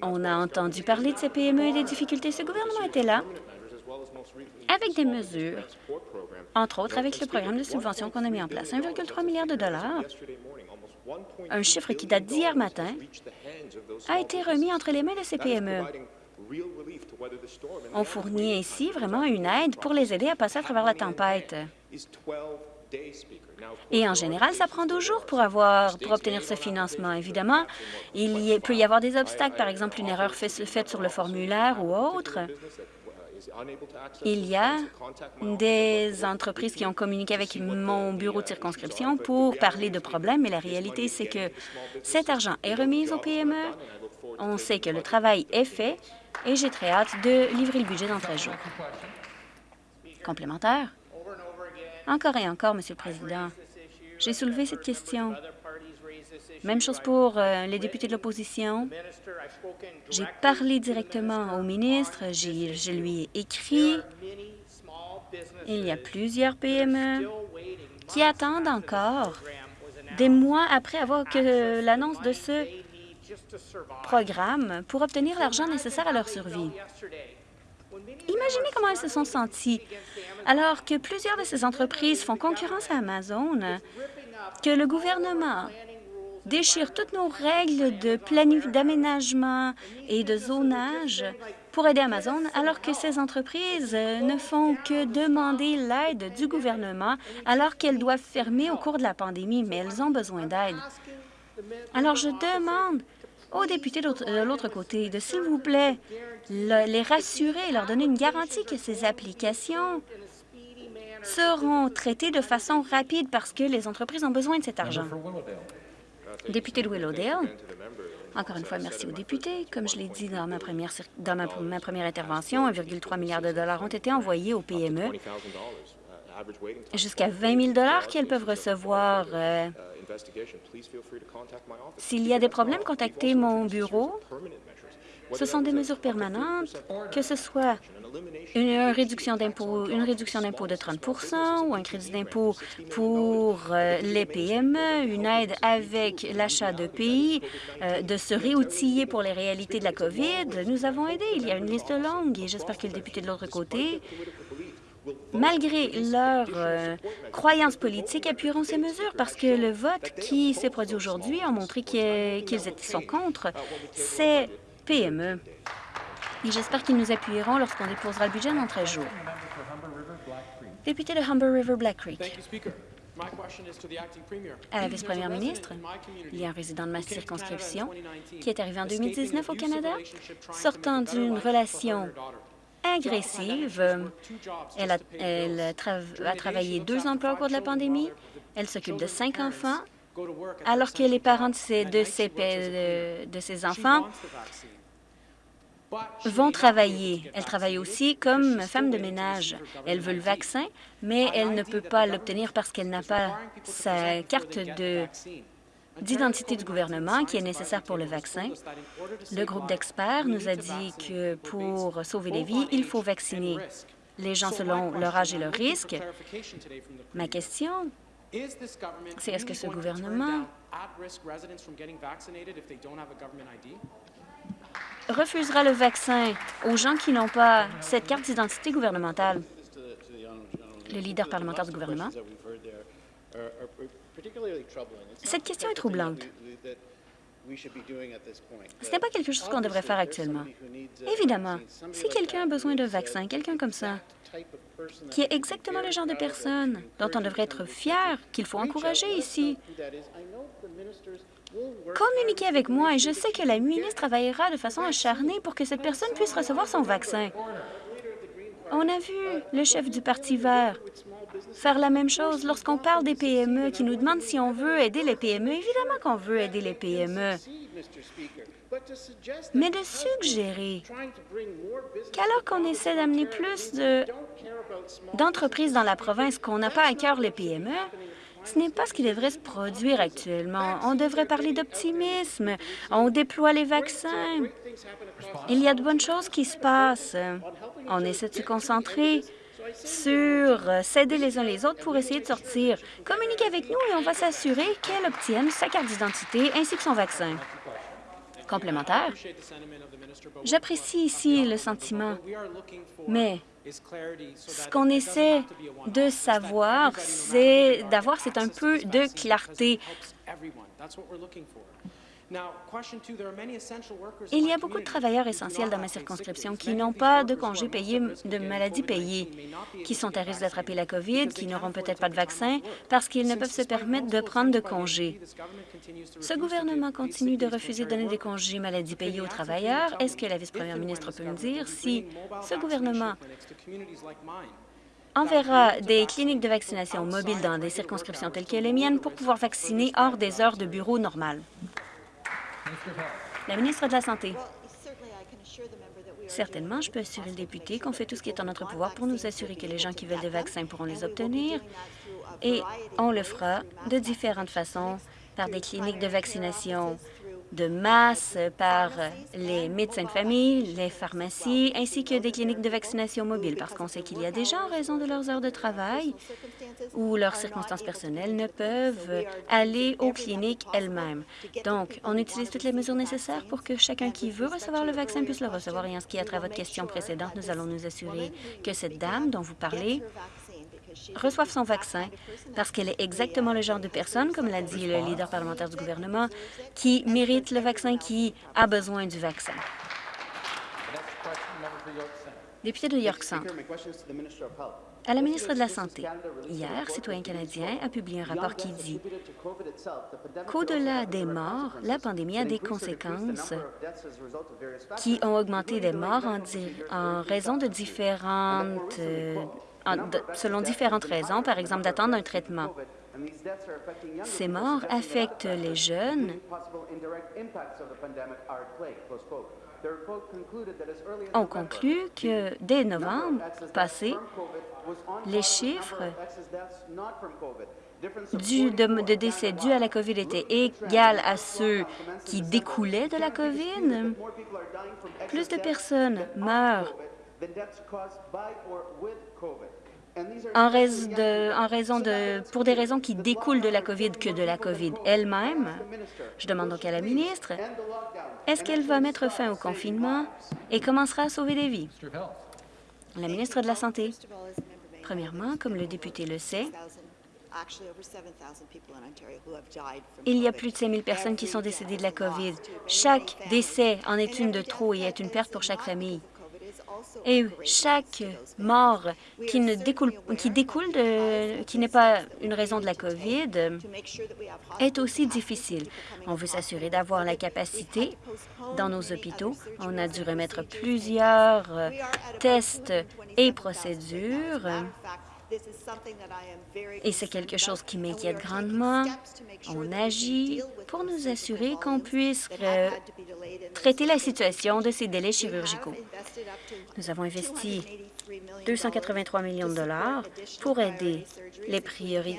on a entendu parler de ces PME et des difficultés. Ce gouvernement était là avec des mesures, entre autres avec le programme de subvention qu'on a mis en place, 1,3 milliard de dollars, un chiffre qui date d'hier matin, a été remis entre les mains de ces PME. On fournit ainsi vraiment une aide pour les aider à passer à travers la tempête. Et en général, ça prend 12 jours pour, avoir, pour obtenir ce financement. Évidemment, il peut y avoir des obstacles, par exemple une erreur faite sur le formulaire ou autre. Il y a des entreprises qui ont communiqué avec mon bureau de circonscription pour parler de problèmes, mais la réalité, c'est que cet argent est remis aux PME. On sait que le travail est fait et j'ai très hâte de livrer le budget dans 13 jours. Complémentaire? Encore et encore, Monsieur le Président. J'ai soulevé cette question même chose pour euh, les députés de l'opposition. J'ai parlé directement au ministre, je lui ai écrit. Il y a plusieurs PME qui attendent encore des mois après avoir l'annonce de ce programme pour obtenir l'argent nécessaire à leur survie. Imaginez comment elles se sont senties alors que plusieurs de ces entreprises font concurrence à Amazon, que le gouvernement déchire toutes nos règles de d'aménagement et de zonage pour aider Amazon, alors que ces entreprises ne font que demander l'aide du gouvernement alors qu'elles doivent fermer au cours de la pandémie, mais elles ont besoin d'aide. Alors, je demande aux députés de l'autre côté de, s'il vous plaît, les rassurer, leur donner une garantie que ces applications seront traitées de façon rapide parce que les entreprises ont besoin de cet argent. Député de Willowdale, encore une fois, merci aux députés. Comme je l'ai dit dans ma première, dans ma, première intervention, 1,3 milliard de dollars ont été envoyés aux PME, jusqu'à 20 000 qu'elles peuvent recevoir. Euh, s'il y a des problèmes, contactez mon bureau. Ce sont des mesures permanentes, que ce soit une réduction d'impôt une réduction d'impôt de 30% ou un crédit d'impôt pour euh, les PME, une aide avec l'achat de pays, euh, de se réoutiller pour les réalités de la COVID. Nous avons aidé. Il y a une liste longue et j'espère que le député de l'autre côté malgré leurs euh, croyances politiques, appuieront ces mesures parce que le vote qui s'est produit aujourd'hui a montré qu'ils sont contre ces PME et j'espère qu'ils nous appuieront lorsqu'on déposera le budget dans 13 jours. Député de Humber River Black Creek. À la vice-première ministre, il y a un résident de ma circonscription qui est arrivé en 2019 au Canada, sortant d'une relation agressive. Elle, a, elle a, travaillé deux emplois au cours de la pandémie. Elle s'occupe de cinq enfants, alors que les parents de ces, de de ces enfants vont travailler. Elle travaille aussi comme femme de ménage. Elle veut le vaccin, mais elle ne peut pas l'obtenir parce qu'elle n'a pas sa carte d'identité du gouvernement qui est nécessaire pour le vaccin. Le groupe d'experts nous a dit que pour sauver des vies, il faut vacciner les gens selon leur âge et leur risque. Ma question, c'est est-ce que ce gouvernement refusera le vaccin aux gens qui n'ont pas cette carte d'identité gouvernementale. Le leader parlementaire du gouvernement. Cette question est troublante. Ce n'est pas quelque chose qu'on devrait faire actuellement. Évidemment, si quelqu'un a besoin d'un vaccin, quelqu'un comme ça, qui est exactement le genre de personne dont on devrait être fier, qu'il faut encourager ici, communiquez avec moi et je sais que la ministre travaillera de façon acharnée pour que cette personne puisse recevoir son vaccin. On a vu le chef du Parti vert faire la même chose lorsqu'on parle des PME, qui nous demandent si on veut aider les PME. Évidemment qu'on veut aider les PME. Mais de suggérer qu'alors qu'on essaie d'amener plus d'entreprises dans la province, qu'on n'a pas à cœur les PME, ce n'est pas ce qui devrait se produire actuellement. On devrait parler d'optimisme. On déploie les vaccins. Il y a de bonnes choses qui se passent. On essaie de se concentrer sur s'aider les uns les autres pour essayer de sortir. Communiquez avec nous et on va s'assurer qu'elle obtienne sa carte d'identité ainsi que son vaccin. Complémentaire. J'apprécie ici le sentiment, mais ce qu'on essaie de savoir, c'est d'avoir, c'est un peu de clarté. Il y a beaucoup de travailleurs essentiels dans ma circonscription qui n'ont pas de congés payés de maladie payés, qui sont à risque d'attraper la COVID, qui n'auront peut-être pas de vaccin parce qu'ils ne peuvent se permettre de prendre de congés. Ce gouvernement continue de refuser de donner des congés maladie payés aux travailleurs. Est-ce que la vice-première ministre peut me dire si ce gouvernement enverra des cliniques de vaccination mobiles dans des circonscriptions telles que les miennes pour pouvoir vacciner hors des heures de bureau normales? La ministre de la Santé. Certainement, je peux assurer le député qu'on fait tout ce qui est en notre pouvoir pour nous assurer que les gens qui veulent des vaccins pourront les obtenir et on le fera de différentes façons par des cliniques de vaccination de masse par les médecins de famille, les pharmacies, ainsi que des cliniques de vaccination mobiles, parce qu'on sait qu'il y a des gens, en raison de leurs heures de travail ou leurs circonstances personnelles, ne peuvent aller aux cliniques elles-mêmes. Donc, on utilise toutes les mesures nécessaires pour que chacun qui veut recevoir le vaccin puisse le recevoir. Et en ce qui a trait à votre question précédente, nous allons nous assurer que cette dame dont vous parlez reçoivent son vaccin parce qu'elle est exactement le genre de personne, comme l'a dit le leader parlementaire du gouvernement, qui mérite le vaccin, qui a besoin du vaccin. Député de York Centre. À la ministre de la Santé, hier, Citoyen canadien a publié un rapport qui dit qu'au-delà des morts, la pandémie a des conséquences qui ont augmenté des morts en, en raison de différentes euh, selon différentes raisons, par exemple d'attendre un traitement. Ces morts affectent les jeunes. On conclut que dès novembre passé, les chiffres de, de, décès dus à la COVID étaient égaux à ceux qui découlaient de la COVID. Plus de personnes meurent en, de, pour des raisons qui découlent de la COVID que de la COVID elle-même. Je demande donc à la ministre, est-ce qu'elle va mettre fin au confinement et commencera à sauver des vies? La ministre de la Santé. Premièrement, comme le député le sait, il y a plus de 5 000 personnes qui sont décédées de la COVID. Chaque décès en est une de trop et est une perte pour chaque famille. Et chaque mort qui, ne découle, qui découle de, qui n'est pas une raison de la COVID est aussi difficile. On veut s'assurer d'avoir la capacité dans nos hôpitaux. On a dû remettre plusieurs tests et procédures et c'est quelque chose qui m'inquiète grandement. On agit pour nous assurer qu'on puisse euh, traiter la situation de ces délais chirurgicaux. Nous avons investi 283 millions de dollars pour aider les,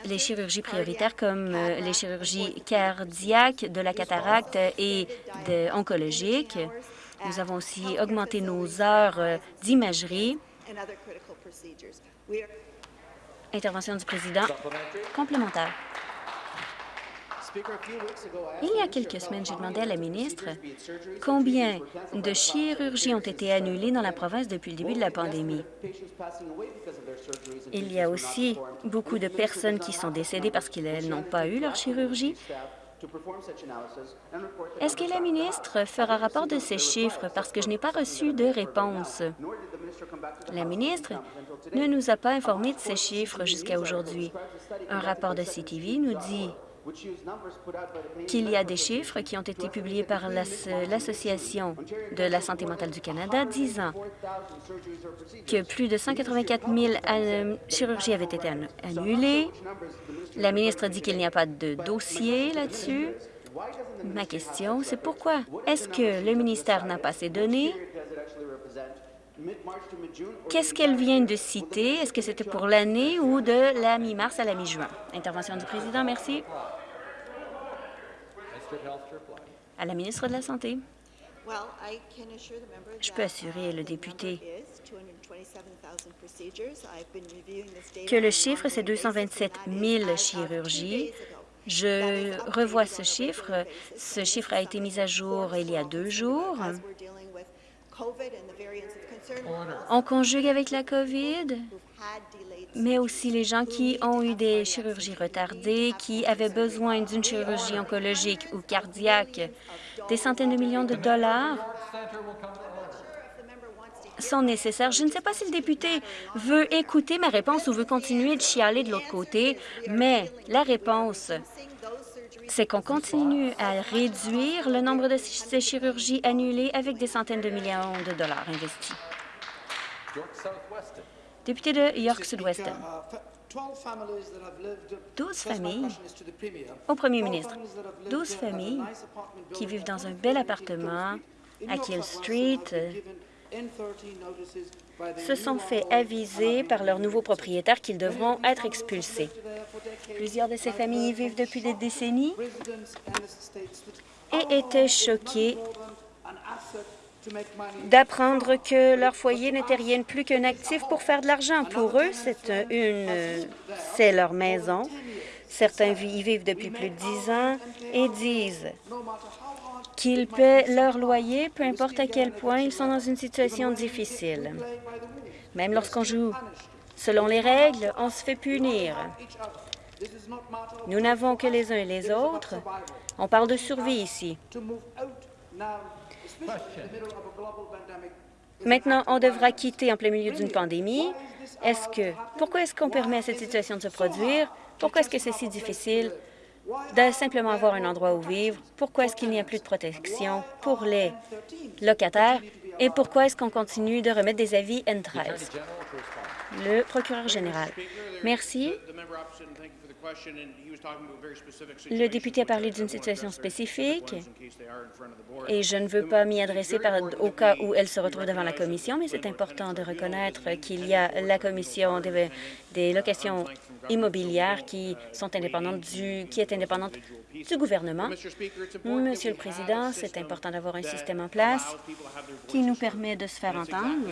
les chirurgies prioritaires comme euh, les chirurgies cardiaques, de la cataracte et de oncologique. Nous avons aussi augmenté nos heures euh, d'imagerie Intervention du président. Complémentaire. Il y a quelques semaines, j'ai demandé à la ministre combien de chirurgies ont été annulées dans la province depuis le début de la pandémie. Il y a aussi beaucoup de personnes qui sont décédées parce qu'elles n'ont pas eu leur chirurgie Est-ce que la ministre fera rapport de ces chiffres parce que je n'ai pas reçu de réponse? La ministre ne nous a pas informé de ces chiffres jusqu'à aujourd'hui. Un rapport de CTV nous dit qu'il y a des chiffres qui ont été publiés par l'Association de la santé mentale du Canada disant que plus de 184 000 euh, chirurgies avaient été annulées. La ministre dit qu'il n'y a pas de dossier là-dessus. Ma question, c'est pourquoi est-ce que le ministère n'a pas ces données? Qu'est-ce qu'elle vient de citer? Est-ce que c'était pour l'année ou de la mi-mars à la mi-juin? Intervention du président, merci. À la ministre de la Santé. Je peux assurer le député que le chiffre, c'est 227 000 chirurgies. Je revois ce chiffre. Ce chiffre a été mis à jour il y a deux jours. On conjugue avec la COVID, mais aussi les gens qui ont eu des chirurgies retardées, qui avaient besoin d'une chirurgie oncologique ou cardiaque. Des centaines de millions de dollars sont nécessaires. Je ne sais pas si le député veut écouter ma réponse ou veut continuer de chialer de l'autre côté, mais la réponse, c'est qu'on continue à réduire le nombre de ces chirurgies annulées avec des centaines de millions de dollars investis. Député de York Sud-Ouest. 12 familles, au premier ministre, 12 familles qui vivent dans un bel appartement à Kill Street se sont fait aviser par leurs nouveaux propriétaires qu'ils devront être expulsés. Plusieurs de ces familles y vivent depuis des décennies et étaient choquées d'apprendre que leur foyer n'était rien de plus qu'un actif pour faire de l'argent. Pour eux, c'est une, c'est leur maison. Certains y vivent depuis plus de dix ans et disent qu'ils paient leur loyer, peu importe à quel point ils sont dans une situation difficile. Même lorsqu'on joue selon les règles, on se fait punir. Nous n'avons que les uns et les autres. On parle de survie ici. Maintenant, on devra quitter en plein milieu d'une pandémie. Est-ce que pourquoi est-ce qu'on permet à cette situation de se produire? Pourquoi est-ce que c'est si difficile de simplement avoir un endroit où vivre? Pourquoi est-ce qu'il n'y a plus de protection pour les locataires? Et pourquoi est-ce qu'on continue de remettre des avis N13? Le procureur général. Merci. Le député a parlé d'une situation spécifique et je ne veux pas m'y adresser au cas où elle se retrouve devant la Commission, mais c'est important de reconnaître qu'il y a la Commission des, des, locations immobilières qui sont indépendantes du, qui est indépendante du gouvernement. Monsieur le Président, c'est important d'avoir un système en place qui nous permet de se faire entendre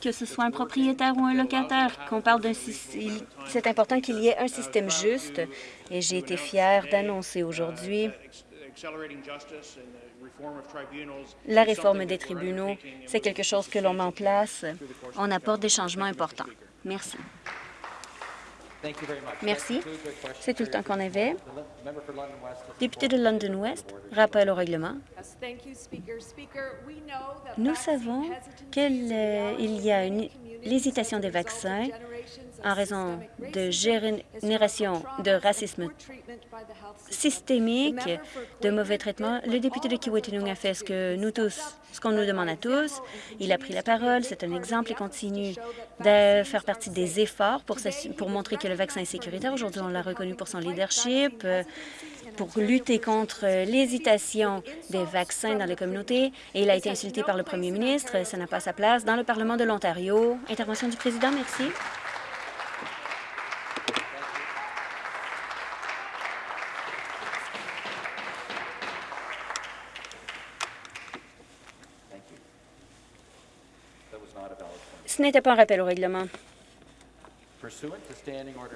que ce soit un propriétaire ou un locataire, qu'on parle d'un c'est important qu'il y ait un système juste et j'ai été fier d'annoncer aujourd'hui la réforme des tribunaux, c'est quelque chose que l'on met en place. On apporte des changements importants. Merci. Merci. C'est tout le temps qu'on avait. Député de London West, rappel au règlement. Nous savons qu'il y a une l'hésitation des vaccins en raison de génération de racisme systémique, de mauvais traitements. Le député de Kiwetanung a fait ce que nous tous, ce qu'on nous demande à tous. Il a pris la parole, c'est un exemple et continue de faire partie des efforts pour, pour montrer que le vaccin est sécuritaire. Aujourd'hui, on l'a reconnu pour son leadership, pour lutter contre l'hésitation des vaccins dans les communautés et il a été insulté par le premier ministre. Ça n'a pas sa place dans le Parlement de l'Ontario. Intervention du président, merci. Ce n'était pas un rappel au règlement.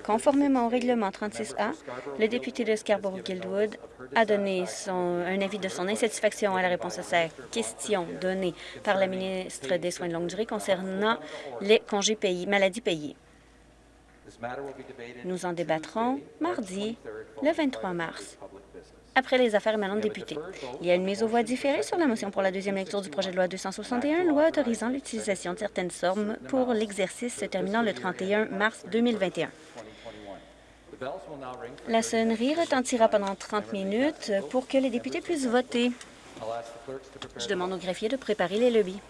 Conformément au règlement 36A, le député de Scarborough-Guildwood a donné son, un avis de son insatisfaction à la réponse à sa question donnée par la ministre des Soins de longue durée concernant les congés payés, maladies payées. Nous en débattrons mardi, le 23 mars, après les affaires émanant de députés. Il y a une mise aux voix différée sur la motion pour la deuxième lecture du projet de loi 261, loi autorisant l'utilisation de certaines sommes pour l'exercice se terminant le 31 mars 2021. La sonnerie retentira pendant 30 minutes pour que les députés puissent voter. Je demande aux greffiers de préparer les lobbies.